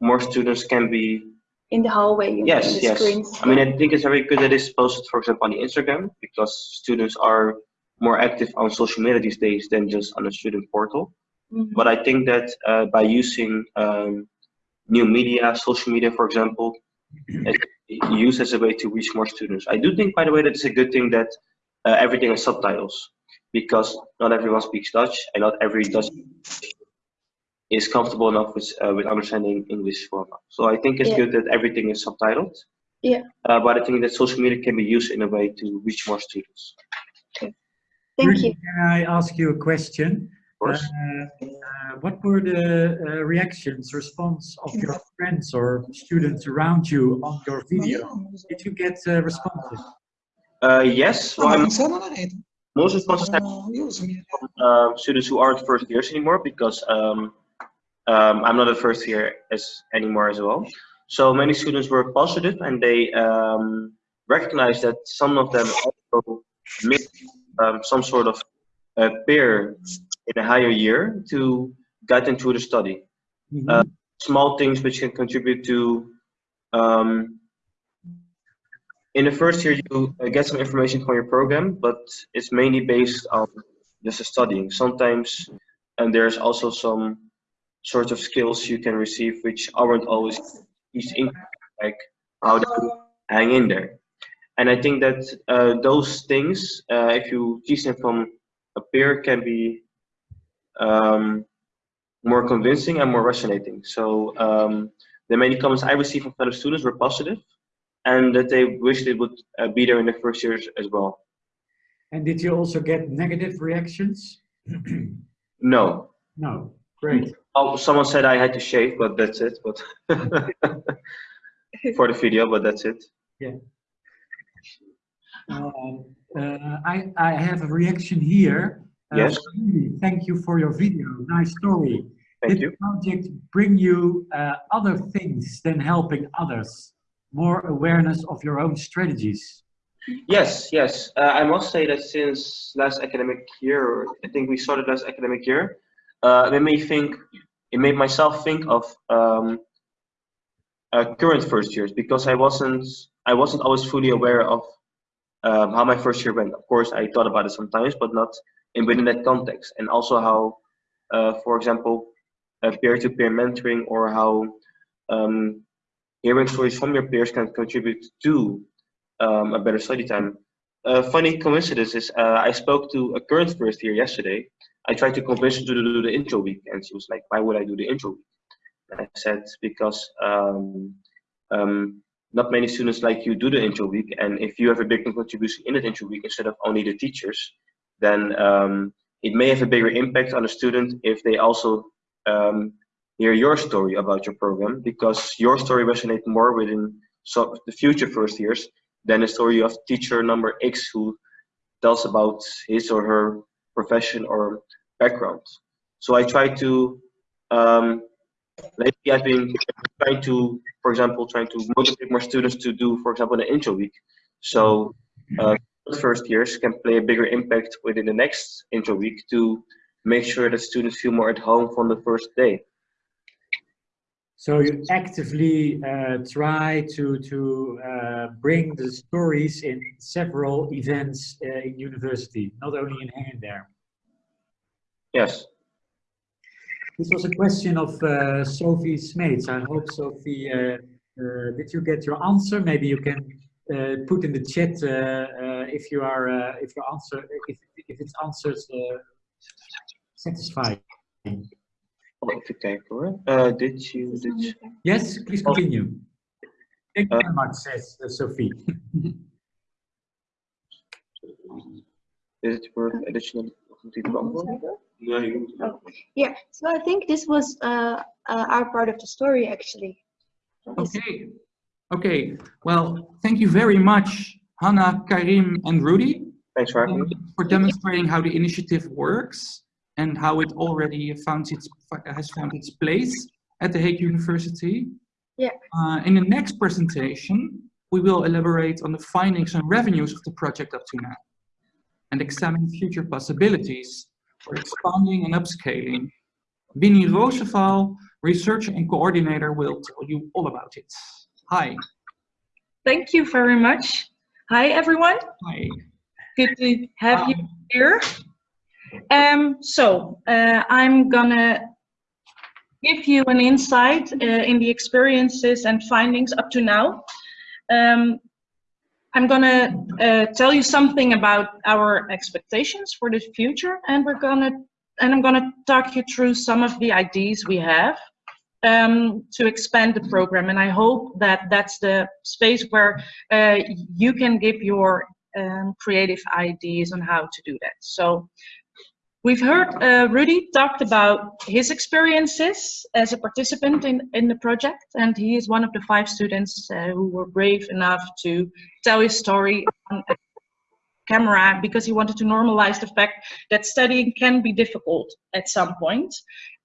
[SPEAKER 15] more students can be.
[SPEAKER 12] In the hallway, you know,
[SPEAKER 15] Yes,
[SPEAKER 12] the
[SPEAKER 15] yes.
[SPEAKER 12] screens.
[SPEAKER 15] I mean, I think it's very good that it's posted, for example, on the Instagram because students are more active on social media these days than just on a student portal.
[SPEAKER 12] Mhm.
[SPEAKER 15] But I think that uh, by using um, new media, social media, for example, it- used as a way to reach more students. I do think, by the way, that it's a good thing that uh, everything has subtitles because not everyone speaks Dutch and not every Dutch is comfortable enough with uh, with understanding English for now. So I think it's
[SPEAKER 12] Yeah.
[SPEAKER 15] good that everything is subtitled.
[SPEAKER 12] Yeah.
[SPEAKER 15] Uh, but I think that social media can be used in a way to reach more students. Okay.
[SPEAKER 12] Thank
[SPEAKER 2] Rudy,
[SPEAKER 12] you.
[SPEAKER 2] Can I ask you a question?
[SPEAKER 15] Course.
[SPEAKER 2] Uh, uh, what were the uh, reactions, response of your friends or students around you on your video? Did you get uh, responses?
[SPEAKER 15] Uh, yes, well, I'm-
[SPEAKER 13] non sono la rete.
[SPEAKER 15] most responses have
[SPEAKER 13] Sono- io uso mia
[SPEAKER 15] from uh, students who aren't first years anymore because um, um, I'm not a first year as anymore as well. So many students were positive and they um, recognized that some of them also missed um, some sort of uh, peer in a higher year to guide them through the study. Uh, small things which can contribute to um, in the first year you get some information from your program but it's mainly based on just studying. Sometimes and there's also some sort of skills you can receive which aren't always easy in like how to hang in there. And i think that uh, those things uh, if you teach them from a peer can be um, more convincing and more resonating so um, the many comments i received from fellow students were positive and that they wish they would uh, be there in the first years as well
[SPEAKER 2] And did you also get negative reactions?
[SPEAKER 15] no
[SPEAKER 2] No, great.
[SPEAKER 15] Oh, someone said I had to shave, but that's it. But for the video, but that's it.
[SPEAKER 2] Yeah. Um, uh, I, I have a reaction here. Uh,
[SPEAKER 15] Yes.
[SPEAKER 2] Rudy, Thank you for your video. Nice story.
[SPEAKER 15] Thank
[SPEAKER 2] Did
[SPEAKER 15] you.
[SPEAKER 2] the project bring you uh, other things than helping others? More awareness of your own strategies?
[SPEAKER 15] Yes, yes. Uh, I must say that since last academic year, I think we started last academic year, uh, it made me think. It made myself think of um, uh, current first years because I wasn't. I wasn't always fully aware of um, how my first year went. Of course, I thought about it sometimes, but not in within that context. And also how, uh, for example, uh, peer-to-peer mentoring or how um, hearing stories from your peers can contribute to um, a better study time. A funny coincidence is uh, I spoke to a current first year yesterday. I tried to convince her to do the intro week, and she was like, "Why would I do the intro week?" And I said, "Because um, um, not many students like you do the intro week, and if you have a big contribution in the intro week instead of only the teachers, then um, it may have a bigger impact on the student if they also um, hear your story about your program, because your story resonates more within so the future first years than the story of teacher number X who tells about his or her profession or background. So I try to, um, lately I've been trying to, for example, trying to motivate more students to do, for example, an intro week. So uh, first years can play a bigger impact within the next intro week to make sure that students feel more at home from the first day.
[SPEAKER 2] So you actively uh, try to to uh, bring the stories in several events uh, in university, not only in Hang in There.
[SPEAKER 15] Yes.
[SPEAKER 2] This was a question of uh, Sophie Smeets. I hope Sophie, uh, uh, did you get your answer? Maybe you can uh, put in the chat uh, uh, if you are uh, if your answer if if it's answers uh, satisfying.
[SPEAKER 15] Even kijken hoor. Uh, did you, did you...
[SPEAKER 2] Yes, please continue. Thank you very much, says uh, Sophie.
[SPEAKER 15] Is it worth additional No, you
[SPEAKER 12] Oh, yeah, so I think this was uh, uh, our part of the story actually.
[SPEAKER 1] Okay. Okay. Well, thank you very much, Hannah, Karim, and Rudy.
[SPEAKER 15] Thanks for having me.
[SPEAKER 1] For demonstrating how the initiative works and how it already found its, has found its place at The Hague University.
[SPEAKER 12] Yeah.
[SPEAKER 1] Uh, in the next presentation, we will elaborate on the findings and revenues of the project up to now and examine future possibilities for expanding and upscaling. Winnie Rooseval, researcher and coordinator, will tell you all about it. Hi.
[SPEAKER 16] Thank you very much. Hi, everyone.
[SPEAKER 1] Hi.
[SPEAKER 16] Good to have you here. Um, so uh, I'm gonna give you an insight uh, in the experiences and findings up to now. Um, I'm gonna uh, tell you something about our expectations for the future, and we're gonna and I'm going to talk you through some of the ideas we have um, to expand the program. And I hope that that's the space where uh, you can give your um, creative ideas on how to do that. So we've heard uh, Rudy talked about his experiences as a participant in, in the project, and he is one of the five students uh, who were brave enough to tell his story on camera because he wanted to normalize the fact that studying can be difficult at some point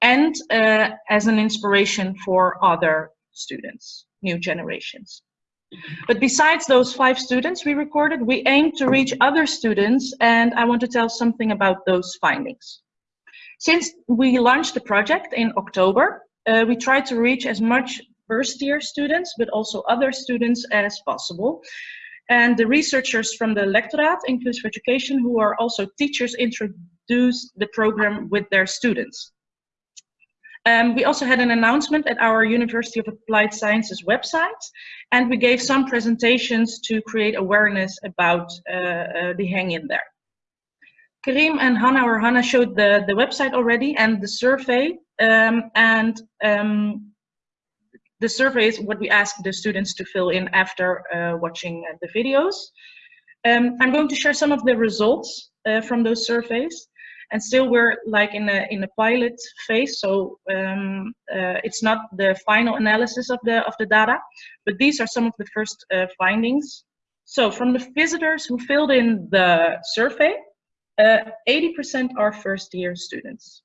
[SPEAKER 16] and uh, as an inspiration for other students, new generations. But besides those five students we recorded, we aim to reach other students and I want to tell something about those findings. Since we launched the project in October, uh, we tried to reach as much first year students, but also other students as possible. And the researchers from the Lectoraat Inclusive Education, who are also teachers, introduced the program with their students. Um, we also had an announcement at our University of Applied Sciences website, and we gave some presentations to create awareness about uh, uh, the hang in there. Karim and Hannah or Hannah showed the, the website already and the survey, um, and um, the survey is what we ask the students to fill in after uh, watching uh, the videos. Um, I'm going to share some of the results uh, from those surveys. And still we're like in a, in a pilot phase, so um, uh, it's not the final analysis of the, of the data, but these are some of the first uh, findings. So from the visitors who filled in the survey, 80% are first year students.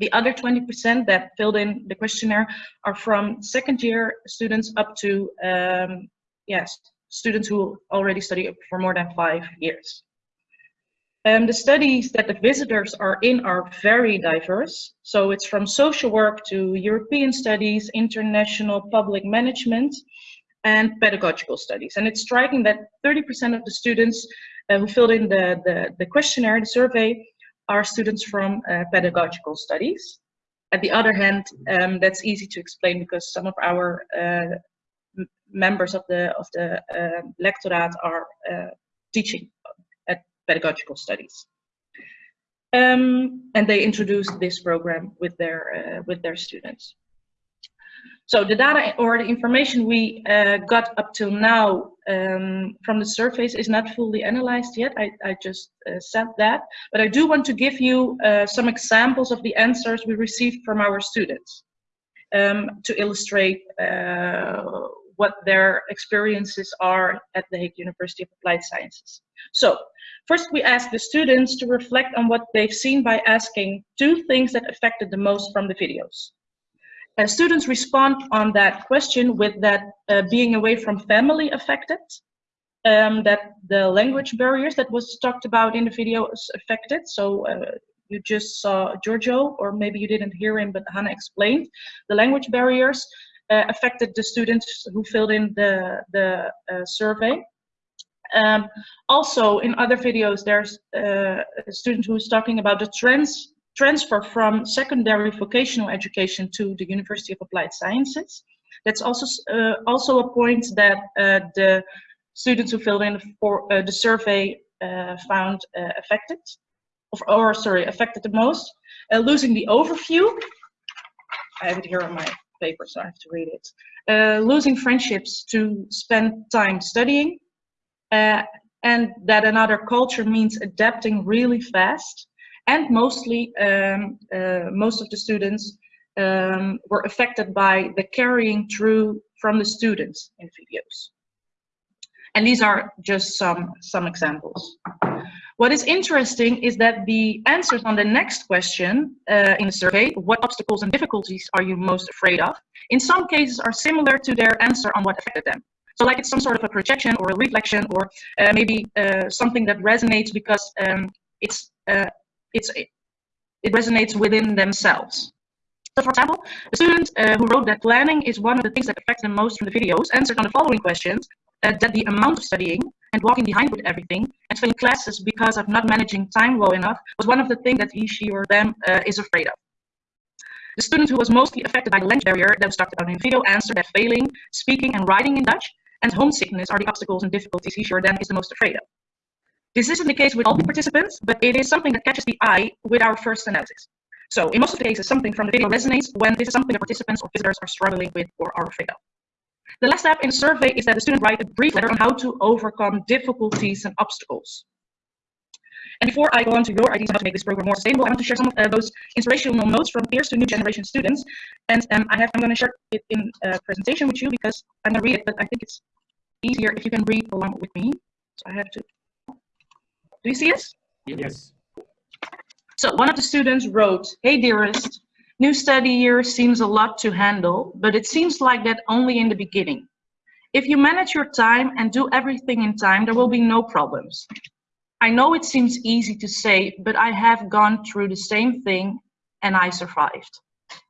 [SPEAKER 16] The other 20% that filled in the questionnaire are from second year students up to, um, yes, students who already study for more than five years. Um, the studies that the visitors are in are very diverse. So it's from social work to European studies, international public management, and pedagogical studies. And it's striking that 30% of the students uh, who filled in the, the, the questionnaire, the survey, are students from uh, pedagogical studies. At the other hand, um, that's easy to explain because some of our uh, members of the of the uh, lectorate are uh, teaching at pedagogical studies. Um, and they introduced this program with their uh, with their students. So the data or the information we uh, got up till now um, from the surveys is not fully analyzed yet. I, I just uh, said that, but I do want to give you uh, some examples of the answers we received from our students um, to illustrate uh, what their experiences are at the Hague University of Applied Sciences. So first we asked the students to reflect on what they've seen by asking two things that affected the most from the videos. Uh, students respond on that question with that uh, being away from family affected, um, that the language barriers that was talked about in the video is affected. So uh, you just saw Giorgio, or maybe you didn't hear him, but Hannah explained. The language barriers uh, affected the students who filled in the, the uh, survey. Um, also, in other videos, there's uh, a student who's talking about the trends transfer from secondary vocational education to the University of Applied Sciences. That's also uh, also a point that uh, the students who filled in for uh, the survey uh, found uh, affected, or, or, sorry, affected the most. Uh, losing the overview, I have it here on my paper, so I have to read it. losing friendships to spend time studying, and that another culture means adapting really fast and mostly um, uh, most of the students um, were affected by the carrying through from the students in videos. And these are just some, some examples. What is interesting is that the answers on the next question uh, in the survey, what obstacles and difficulties are you most afraid of, in some cases are similar to their answer on what affected them. So like it's some sort of a projection or a reflection or uh, maybe uh, something that resonates because um, it's uh, it's it resonates within themselves. So for example, the student uh, who wrote that planning is one of the things that affects them most from the videos answered on the following questions, uh, that the amount of studying and walking behind with everything and failing classes because of not managing time well enough was one of the things that he, she or them uh, is afraid of. The student who was mostly affected by the language barrier that was talked about in the video answered that failing, speaking and writing in Dutch and homesickness are the obstacles and difficulties he, she, or them is the most afraid of. This isn't the case with all the participants, but it is something that catches the eye with our first analysis. So in most of the cases, something from the video resonates when this is something the participants or visitors are struggling with or are afraid of. The last step in the survey is that the student write a brief letter on how to overcome difficulties and obstacles. And before I go on to your ideas on how to make this program more sustainable, I want to share some of uh, those inspirational notes from peers to new generation students. And um, I have, I'm going to share it in a presentation with you because I'm going to read it, but I think it's easier if you can read along with me. So I have to. Do you see us?
[SPEAKER 2] Yes.
[SPEAKER 16] So one of the students wrote, Hey dearest, new study year seems a lot to handle, but it seems like that only in the beginning. If you manage your time and do everything in time, there will be no problems. I know it seems easy to say, but I have gone through the same thing and I survived.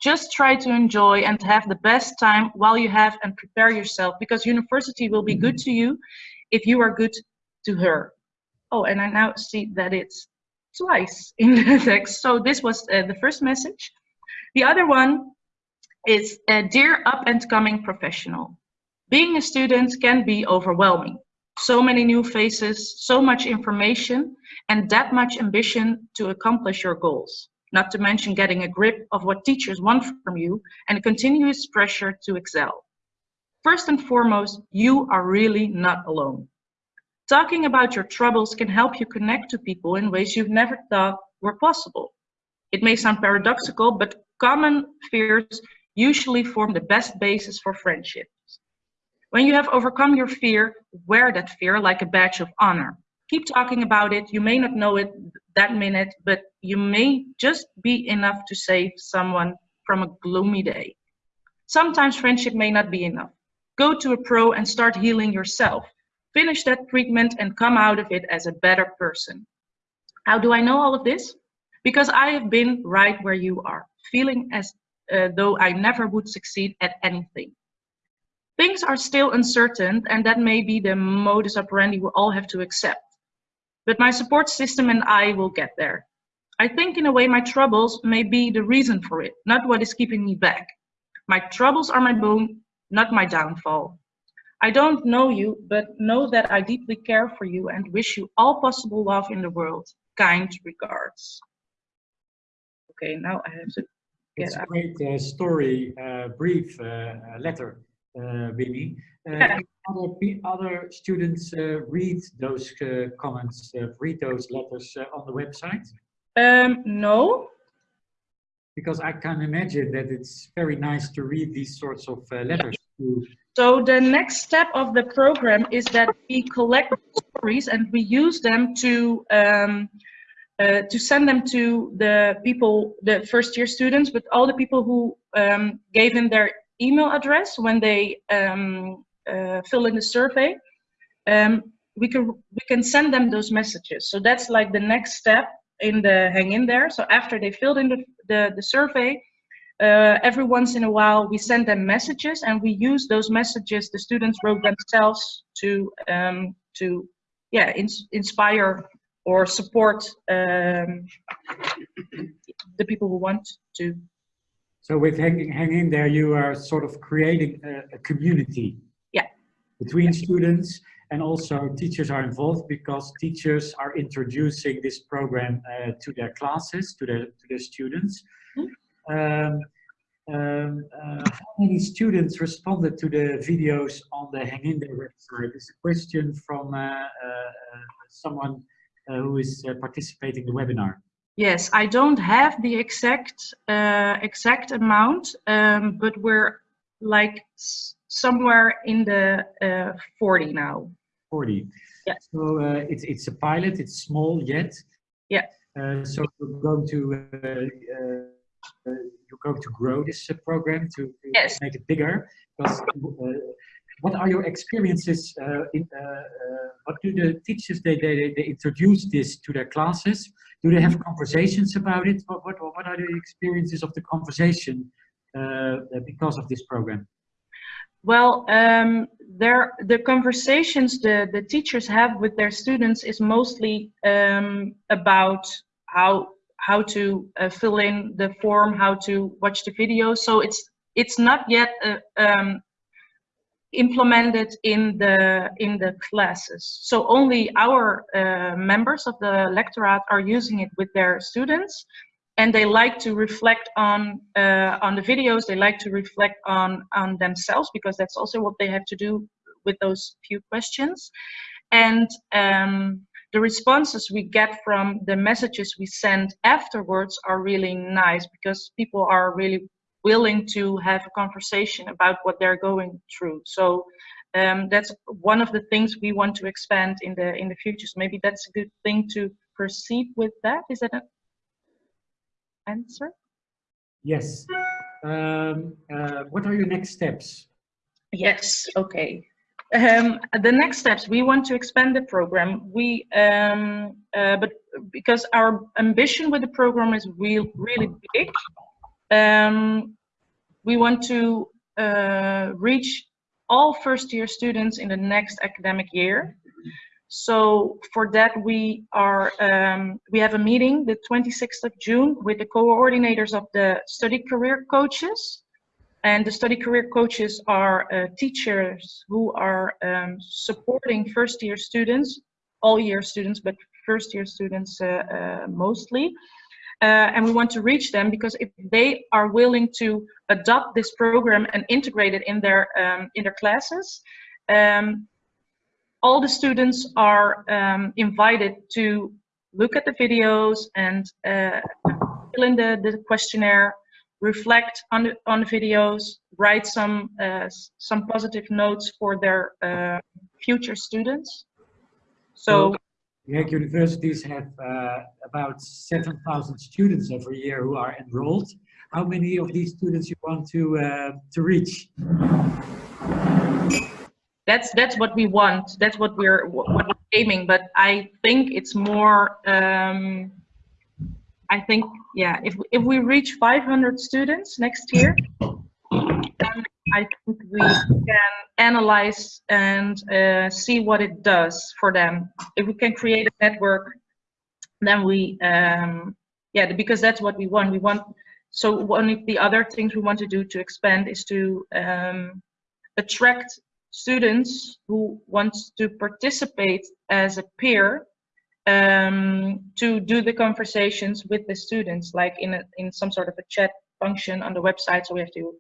[SPEAKER 16] Just try to enjoy and have the best time while you have and prepare yourself because university will be good to you if you are good to her. Oh, and I now see that it's twice in the text. So this was uh, the first message. The other one is, uh, Dear up and coming professional, being a student can be overwhelming so many new faces, so much information, and that much ambition to accomplish your goals. Not to mention getting a grip of what teachers want from you and continuous pressure to excel. First and foremost, you are really not alone. Talking about your troubles can help you connect to people in ways you've never thought were possible. It may sound paradoxical, but common fears usually form the best basis for friendship. When you have overcome your fear, wear that fear like a badge of honor. Keep talking about it. You may not know it that minute, but you may just be enough to save someone from a gloomy day. Sometimes friendship may not be enough. Go to a pro and start healing yourself. Finish that treatment and come out of it as a better person. How do I know all of this? Because I have been right where you are, feeling as uh, though I never would succeed at anything. Things are still uncertain, and that may be the modus operandi we all have to accept. But my support system and I will get there. I think in a way my troubles may be the reason for it, not what is keeping me back. My troubles are my boon, not my downfall. I don't know you, but know that I deeply care for you and wish you all possible love in the world. Kind regards. Okay, now I have to get
[SPEAKER 2] It's a great uh, story, uh, brief uh, letter, uh, Winnie. Uh,
[SPEAKER 16] Yeah.
[SPEAKER 2] other, other students uh, read those uh, comments, uh, read those letters uh, on the website?
[SPEAKER 16] Um, no.
[SPEAKER 2] Because I can imagine that it's very nice to read these sorts of uh, letters to
[SPEAKER 16] So the next step of the program is that we collect stories and we use them to um, uh, to send them to the people, the first year students, but all the people who um, gave in their email address when they um, uh, fill in the survey. Um, we can we can send them those messages. So that's like the next step in the hang in there. So after they filled in the the, the survey, uh, every once in a while we send them messages and we use those messages the students wrote themselves to um, to yeah ins inspire or support um, the people who want to.
[SPEAKER 2] So with hang, hang in there, you are sort of creating a, a community.
[SPEAKER 16] Yeah.
[SPEAKER 2] Between students and also teachers are involved because teachers are introducing this program uh, to their classes, to their, to their students. Um, um, uh, how many students responded to the videos on the Hang In There website? Is a question from uh, uh, someone uh, who is uh, participating in the webinar.
[SPEAKER 16] Yes, I don't have the exact uh, exact amount, um, but we're like somewhere in the uh, 40 now.
[SPEAKER 2] 40.
[SPEAKER 16] Yeah.
[SPEAKER 2] So uh, it's it's a pilot. It's small yet.
[SPEAKER 16] Yeah.
[SPEAKER 2] Uh, so we're going to uh, uh, you're going to grow this uh, program to, to
[SPEAKER 16] Yes.
[SPEAKER 2] make it bigger. Because uh, what are your experiences? Uh, in, uh, uh, what do the teachers they, they they introduce this to their classes? Do they have conversations about it? What what what are the experiences of the conversation uh, because of this program?
[SPEAKER 16] Well, um, there the conversations the the teachers have with their students is mostly um, about how how to uh, fill in the form, how to watch the video. So it's it's not yet a, um, implemented in the in the classes. So only our uh, members of the lectorate are using it with their students, and they like to reflect on uh, on the videos. They like to reflect on on themselves because that's also what they have to do with those few questions, and. Um, the responses we get from the messages we send afterwards are really nice because people are really willing to have a conversation about what they're going through. So um, that's one of the things we want to expand in the in the future. So maybe that's a good thing to proceed with that. Is that an answer?
[SPEAKER 2] Yes. Um, uh, what are your next steps?
[SPEAKER 16] Yes. Okay. Um, the next steps, we want to expand the program. We, um, uh, but because our ambition with the program is real, really big, um, we want to uh, reach all first year students in the next academic year. So for that we are um, we have a meeting the 26th of June with the coordinators of the study career coaches. And the study career coaches are uh, teachers who are um, supporting first year students, all year students, but first year students uh, uh, mostly. Uh, and we want to reach them because if they are willing to adopt this program and integrate it in their um, in their classes, um, all the students are um, invited to look at the videos and uh, fill in the, the questionnaire, reflect on the on the videos, write some uh, some positive notes for their uh, future students. So.
[SPEAKER 2] The Hague universities have uh, about 7,000 students every year who are enrolled. How many of these students you want to uh, to reach?
[SPEAKER 16] That's that's what we want. That's what we're what we're aiming. But I think it's more. Um, I think yeah. If if we reach 500 students next year, then I think we can analyze and uh, see what it does for them. If we can create a network, then we, um, yeah, because that's what we want. We want, so one of the other things we want to do to expand is to um, attract students who want to participate as a peer um, to do the conversations with the students, like in a, in some sort of a chat function on the website. So we have to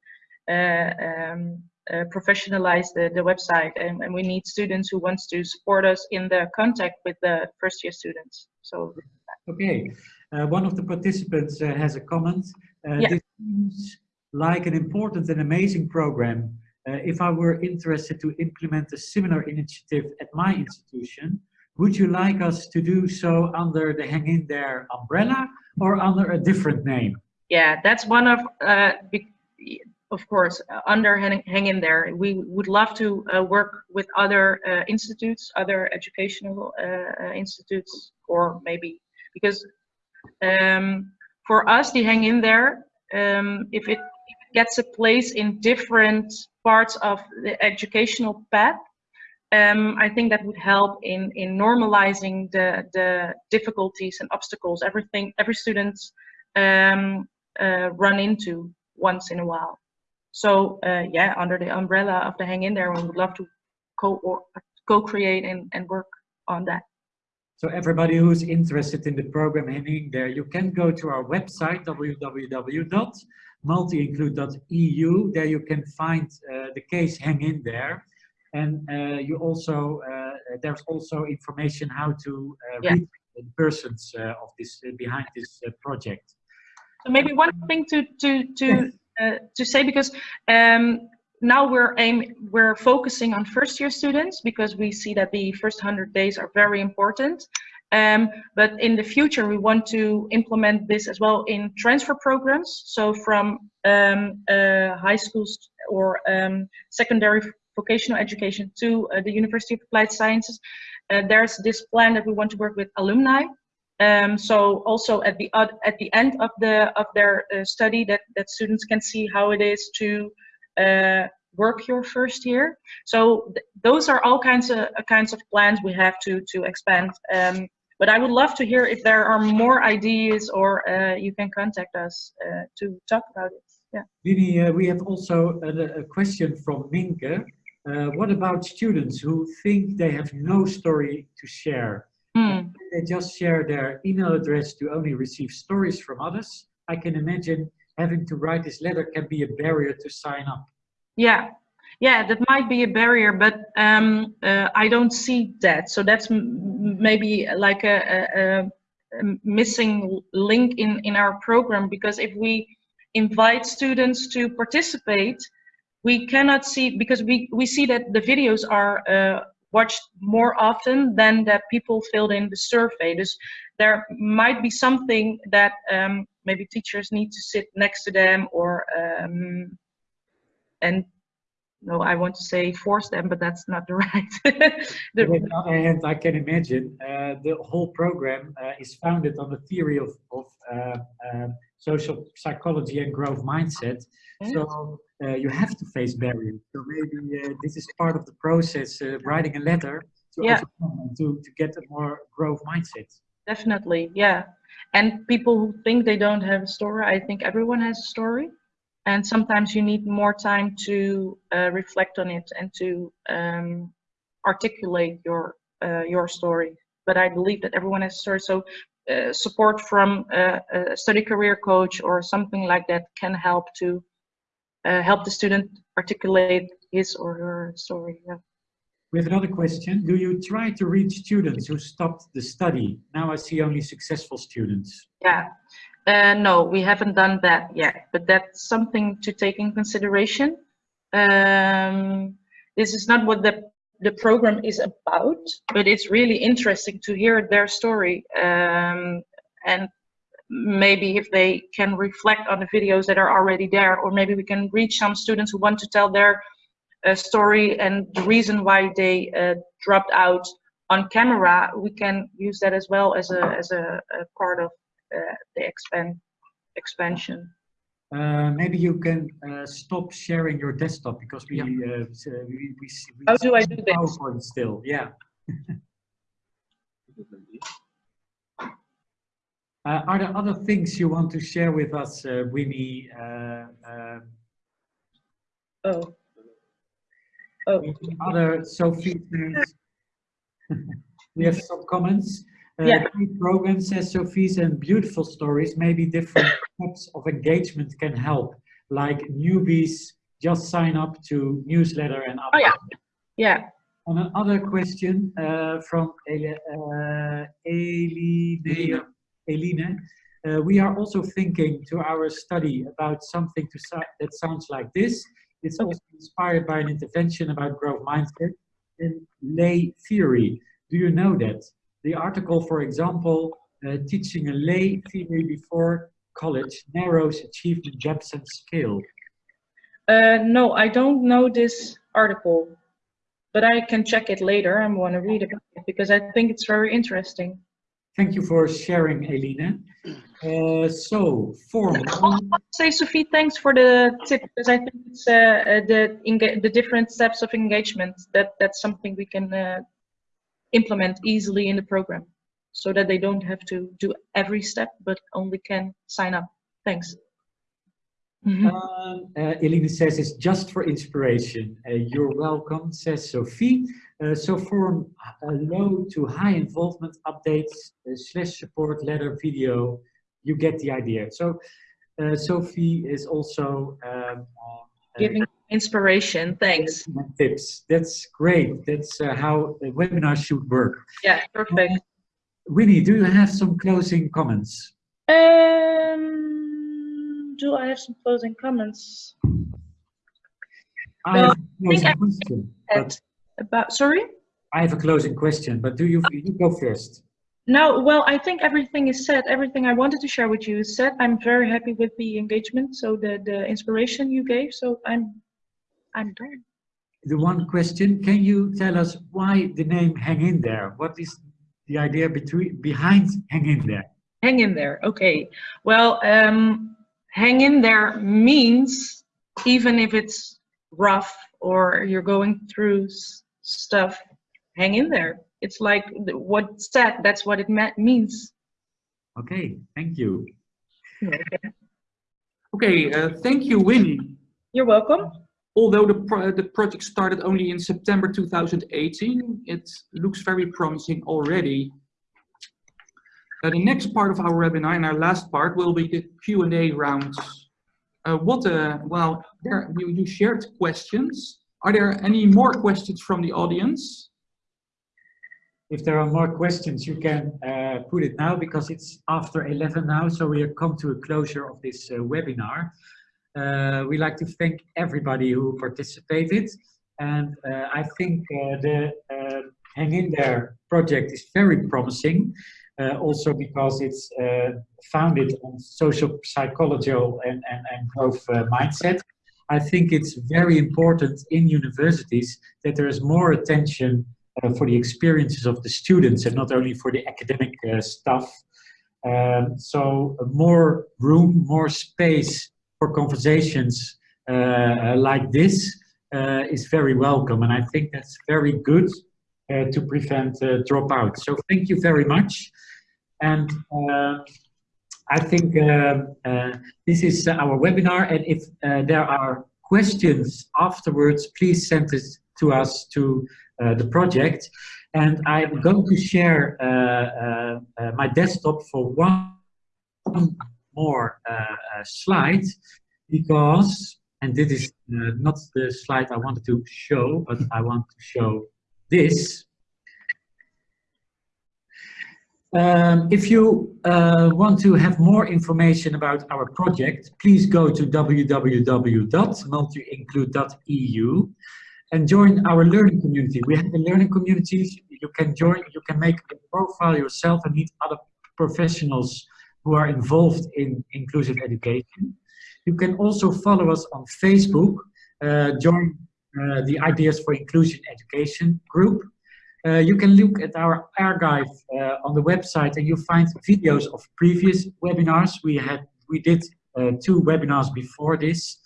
[SPEAKER 16] uh, um, uh, professionalize the, the website and, and, we need students who wants to support us in the contact with the first year students. So
[SPEAKER 2] Okay, uh, one of the participants uh, has a comment. Uh, yeah. This seems like an important and amazing program. Uh, if I were interested to implement a similar initiative at my institution, would you like us to do so under the Hang In There umbrella or under a different name?
[SPEAKER 16] Yeah, that's one of, uh, of course, under hang, hang, in there. We would love to uh, work with other uh, institutes, other educational uh, uh, institutes, or maybe because um, for us, the hang in there, um, if it gets a place in different parts of the educational path, um, I think that would help in in normalizing the the difficulties and obstacles everything every student um, uh, run into once in a while. So uh, yeah, under the umbrella of the Hang In There, we would love to co co-create and, and work on that.
[SPEAKER 2] So everybody who's interested in the program Hang In There, you can go to our website, www.multiinclude.eu. There you can find uh, the case Hang In There. And uh, you also, uh, there's also information how to uh, yeah. reach the persons uh, of this behind this project.
[SPEAKER 16] So maybe one thing to, to, to uh, to say because um, now we're aim we're focusing on first year students because we see that the first 100 days are very important um, but in the future we want to implement this as well in transfer programs so from um, uh, high schools or um, secondary vocational education to uh, the University of Applied Sciences uh, there's this plan that we want to work with alumni um, so also at the at the end of the of their uh, study, that that students can see how it is to work your first year. So th those are all kinds of kinds of plans we have to to expand. Um, but I would love to hear if there are more ideas, or uh, you can contact us uh, to talk about it. Yeah.
[SPEAKER 2] Lini, uh, we have also a, a, question from Minke. Uh, what about students who think they have no story to share?
[SPEAKER 16] Hmm.
[SPEAKER 2] They just share their email address to only receive stories from others. I can imagine having to write this letter can be a barrier to sign up.
[SPEAKER 16] Yeah, yeah, that might be a barrier, but um, uh, I don't see that. So that's m- maybe like a, a, a a missing link in, in our program because if we invite students to participate, we cannot see, because we, we see that the videos are uh, watched more often than that people filled in the survey. There might be something that um, maybe teachers need to sit next to them or um, and no, I want to say force them, but that's not the right. the,
[SPEAKER 2] hand, I can imagine uh, the whole program uh, is founded on the theory of, of uh, social psychology and growth mindset. So uh, you have to face barriers. So maybe uh, this is part of the process, uh, writing a letter to,
[SPEAKER 16] Yeah.
[SPEAKER 2] to, to get a more growth mindset.
[SPEAKER 16] Definitely, yeah. And people who think they don't have a story, I think everyone has a story. And sometimes you need more time to uh, reflect on it and to um, articulate your uh, your story. But I believe that everyone has a story. So support from uh, a study career coach or something like that can help to uh, help the student articulate his or her story. Yeah.
[SPEAKER 2] We have another question. Do you try to reach students who stopped the study? Now I see only successful students.
[SPEAKER 16] Yeah, uh, no, we haven't done that yet, but that's something to take in consideration. Um, this is not what the the program is about, but it's really interesting to hear their story um, and maybe if they can reflect on the videos that are already there, or maybe we can reach some students who want to tell their uh, story and the reason why they uh, dropped out on camera, we can use that as well as a as a, a part of uh, the expand expansion.
[SPEAKER 2] Uh, maybe you can uh, stop sharing your desktop because we, uh, s- uh, we, we, see- we
[SPEAKER 16] How do I do?
[SPEAKER 2] PowerPoint still, yeah. Uh, are there other things you want to share with us, uh, Winnie? Uh, uh,
[SPEAKER 16] oh. Oh.
[SPEAKER 2] Other Sophie? things? we have some comments. Uh,
[SPEAKER 16] Yeah.
[SPEAKER 2] great Programs, says Sophie's, and beautiful stories. Maybe different types of engagement can help, like newbies just sign up to newsletter and
[SPEAKER 16] Oh yeah, yeah.
[SPEAKER 2] and another question uh, from Ele, uh, Eline. Eline. Uh, we are also thinking to our study about something to so that sounds like this. It's also inspired by an intervention about growth mindset and lay theory. Do you know that? The article, for example, uh, teaching a lay theory before college narrows achievement gaps and scale.
[SPEAKER 16] Uh, no, I don't know this article, but I can check it later. I want to read about it because I think it's very interesting.
[SPEAKER 2] Thank you for sharing, Eline. Uh, so, form.
[SPEAKER 16] Say, Sophie, thanks for the tip because I think it's uh, uh, the the different steps of engagement that that's something we can uh, implement easily in the program, so that they don't have to do every step but only can sign up. Thanks.
[SPEAKER 2] Um, uh, Eline says it's just for inspiration. Uh, you're welcome, says Sophie. Uh, so for a low to high involvement updates uh, slash support letter video, you get the idea. So uh, Sophie is also um, uh,
[SPEAKER 16] Giving inspiration. Thanks.
[SPEAKER 2] tips. That's great. That's uh, how a webinar should work.
[SPEAKER 16] Yeah, perfect.
[SPEAKER 2] Winnie, do you have some closing comments?
[SPEAKER 16] Um, do I have some closing comments?
[SPEAKER 2] I
[SPEAKER 16] Well,
[SPEAKER 2] have a
[SPEAKER 16] I think
[SPEAKER 2] closing
[SPEAKER 16] I
[SPEAKER 2] question.
[SPEAKER 16] said about sorry.
[SPEAKER 2] I have a closing question, but do you you go first?
[SPEAKER 16] No, well, I think everything is said. Everything I wanted to share with you is said. I'm very happy with the engagement, so the the inspiration you gave. So I'm, I'm done.
[SPEAKER 2] The one question, can you tell us why the name Hang In There? What is the idea between behind Hang In There?
[SPEAKER 16] Hang in there. Okay. Well, um, hang in there means even if it's rough or you're going through stuff, hang in there. It's like what said. That's what it me- means.
[SPEAKER 2] Okay, thank you.
[SPEAKER 1] Okay, uh, thank you, Winnie.
[SPEAKER 16] You're welcome.
[SPEAKER 1] Although the, pro the project started only in September 2018, it looks very promising already. Uh, the next part of our webinar and our last part will be the Q&A round. Uh, what, uh, well, there, you, you shared questions. Are there any more questions from the audience?
[SPEAKER 2] If there are more questions, you can uh, put it now because it's after 11 now, so we have come to a closure of this uh, webinar. Uh, we like to thank everybody who participated, and uh, I think uh, the uh, Hang In There project is very promising, also because it's founded on social psychology and, and, and growth mindset. I think it's very important in universities that there is more attention uh, for the experiences of the students and not only for the academic uh, stuff. Um, so more room, more space for conversations uh, like this uh, is very welcome. And I think that's very good uh, to prevent uh, dropout. So thank you very much. And I think this is our webinar. And if there are questions afterwards, please send it to us to uh, the project. And I'm going to share uh, uh, my desktop for one more slide because, and this is not the slide I wanted to show, but I want to show this. Um, if you uh, want to have more information about our project, please go to www.multiinclude.eu and join our learning community. We have a learning community. You can join, you can make a profile yourself and meet other professionals who are involved in inclusive education. You can also follow us on Facebook, uh, join uh, the Ideas for Inclusion Education group. Uh, you can look at our archive uh, on the website and you'll find videos of previous webinars. We had, we did uh, two webinars before this,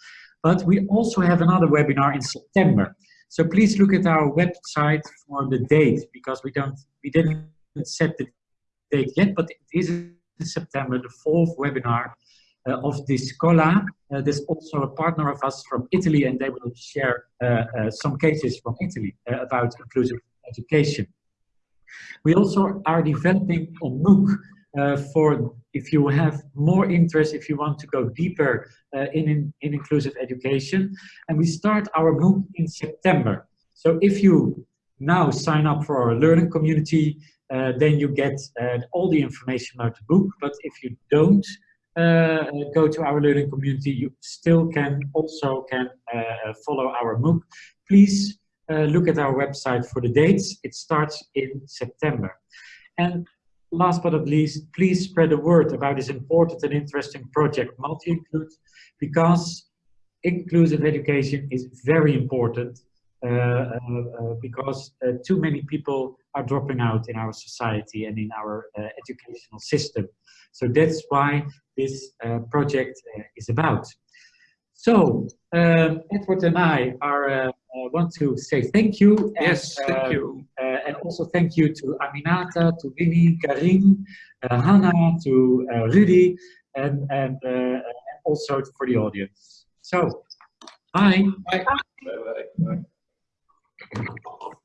[SPEAKER 2] but we also have another webinar in September. So please look at our website for the date because we don't we didn't set the date yet, but it is September, the fourth webinar uh, of this Scola. Uh, there's also a partner of us from Italy and they will share uh, uh some cases from Italy uh, about inclusive education. We also are developing a MOOC uh, for if you have more interest, if you want to go deeper in, in, in, inclusive education. And we start our MOOC in September. So if you now sign up for our learning community, then you get uh, all the information about the book. But if you don't uh, go to our learning community, you still can also can uh, follow our MOOC. Please look at our website for the dates. It starts in September. And last but not least, please spread the word about this important and interesting project, Multi-Include, because inclusive education is very important uh, uh, uh, because uh, too many people are dropping out in our society and in our uh, educational system. So that's why this uh, project is about. So, um, Edward and I are uh, want to say thank you. And,
[SPEAKER 1] yes, thank you.
[SPEAKER 2] Uh, and also thank you to Aminata, to Winnie, Karim, uh, Hannah, to Rudy, and, and also for the audience. So, bye.
[SPEAKER 1] Bye. bye, bye. bye. Thank you.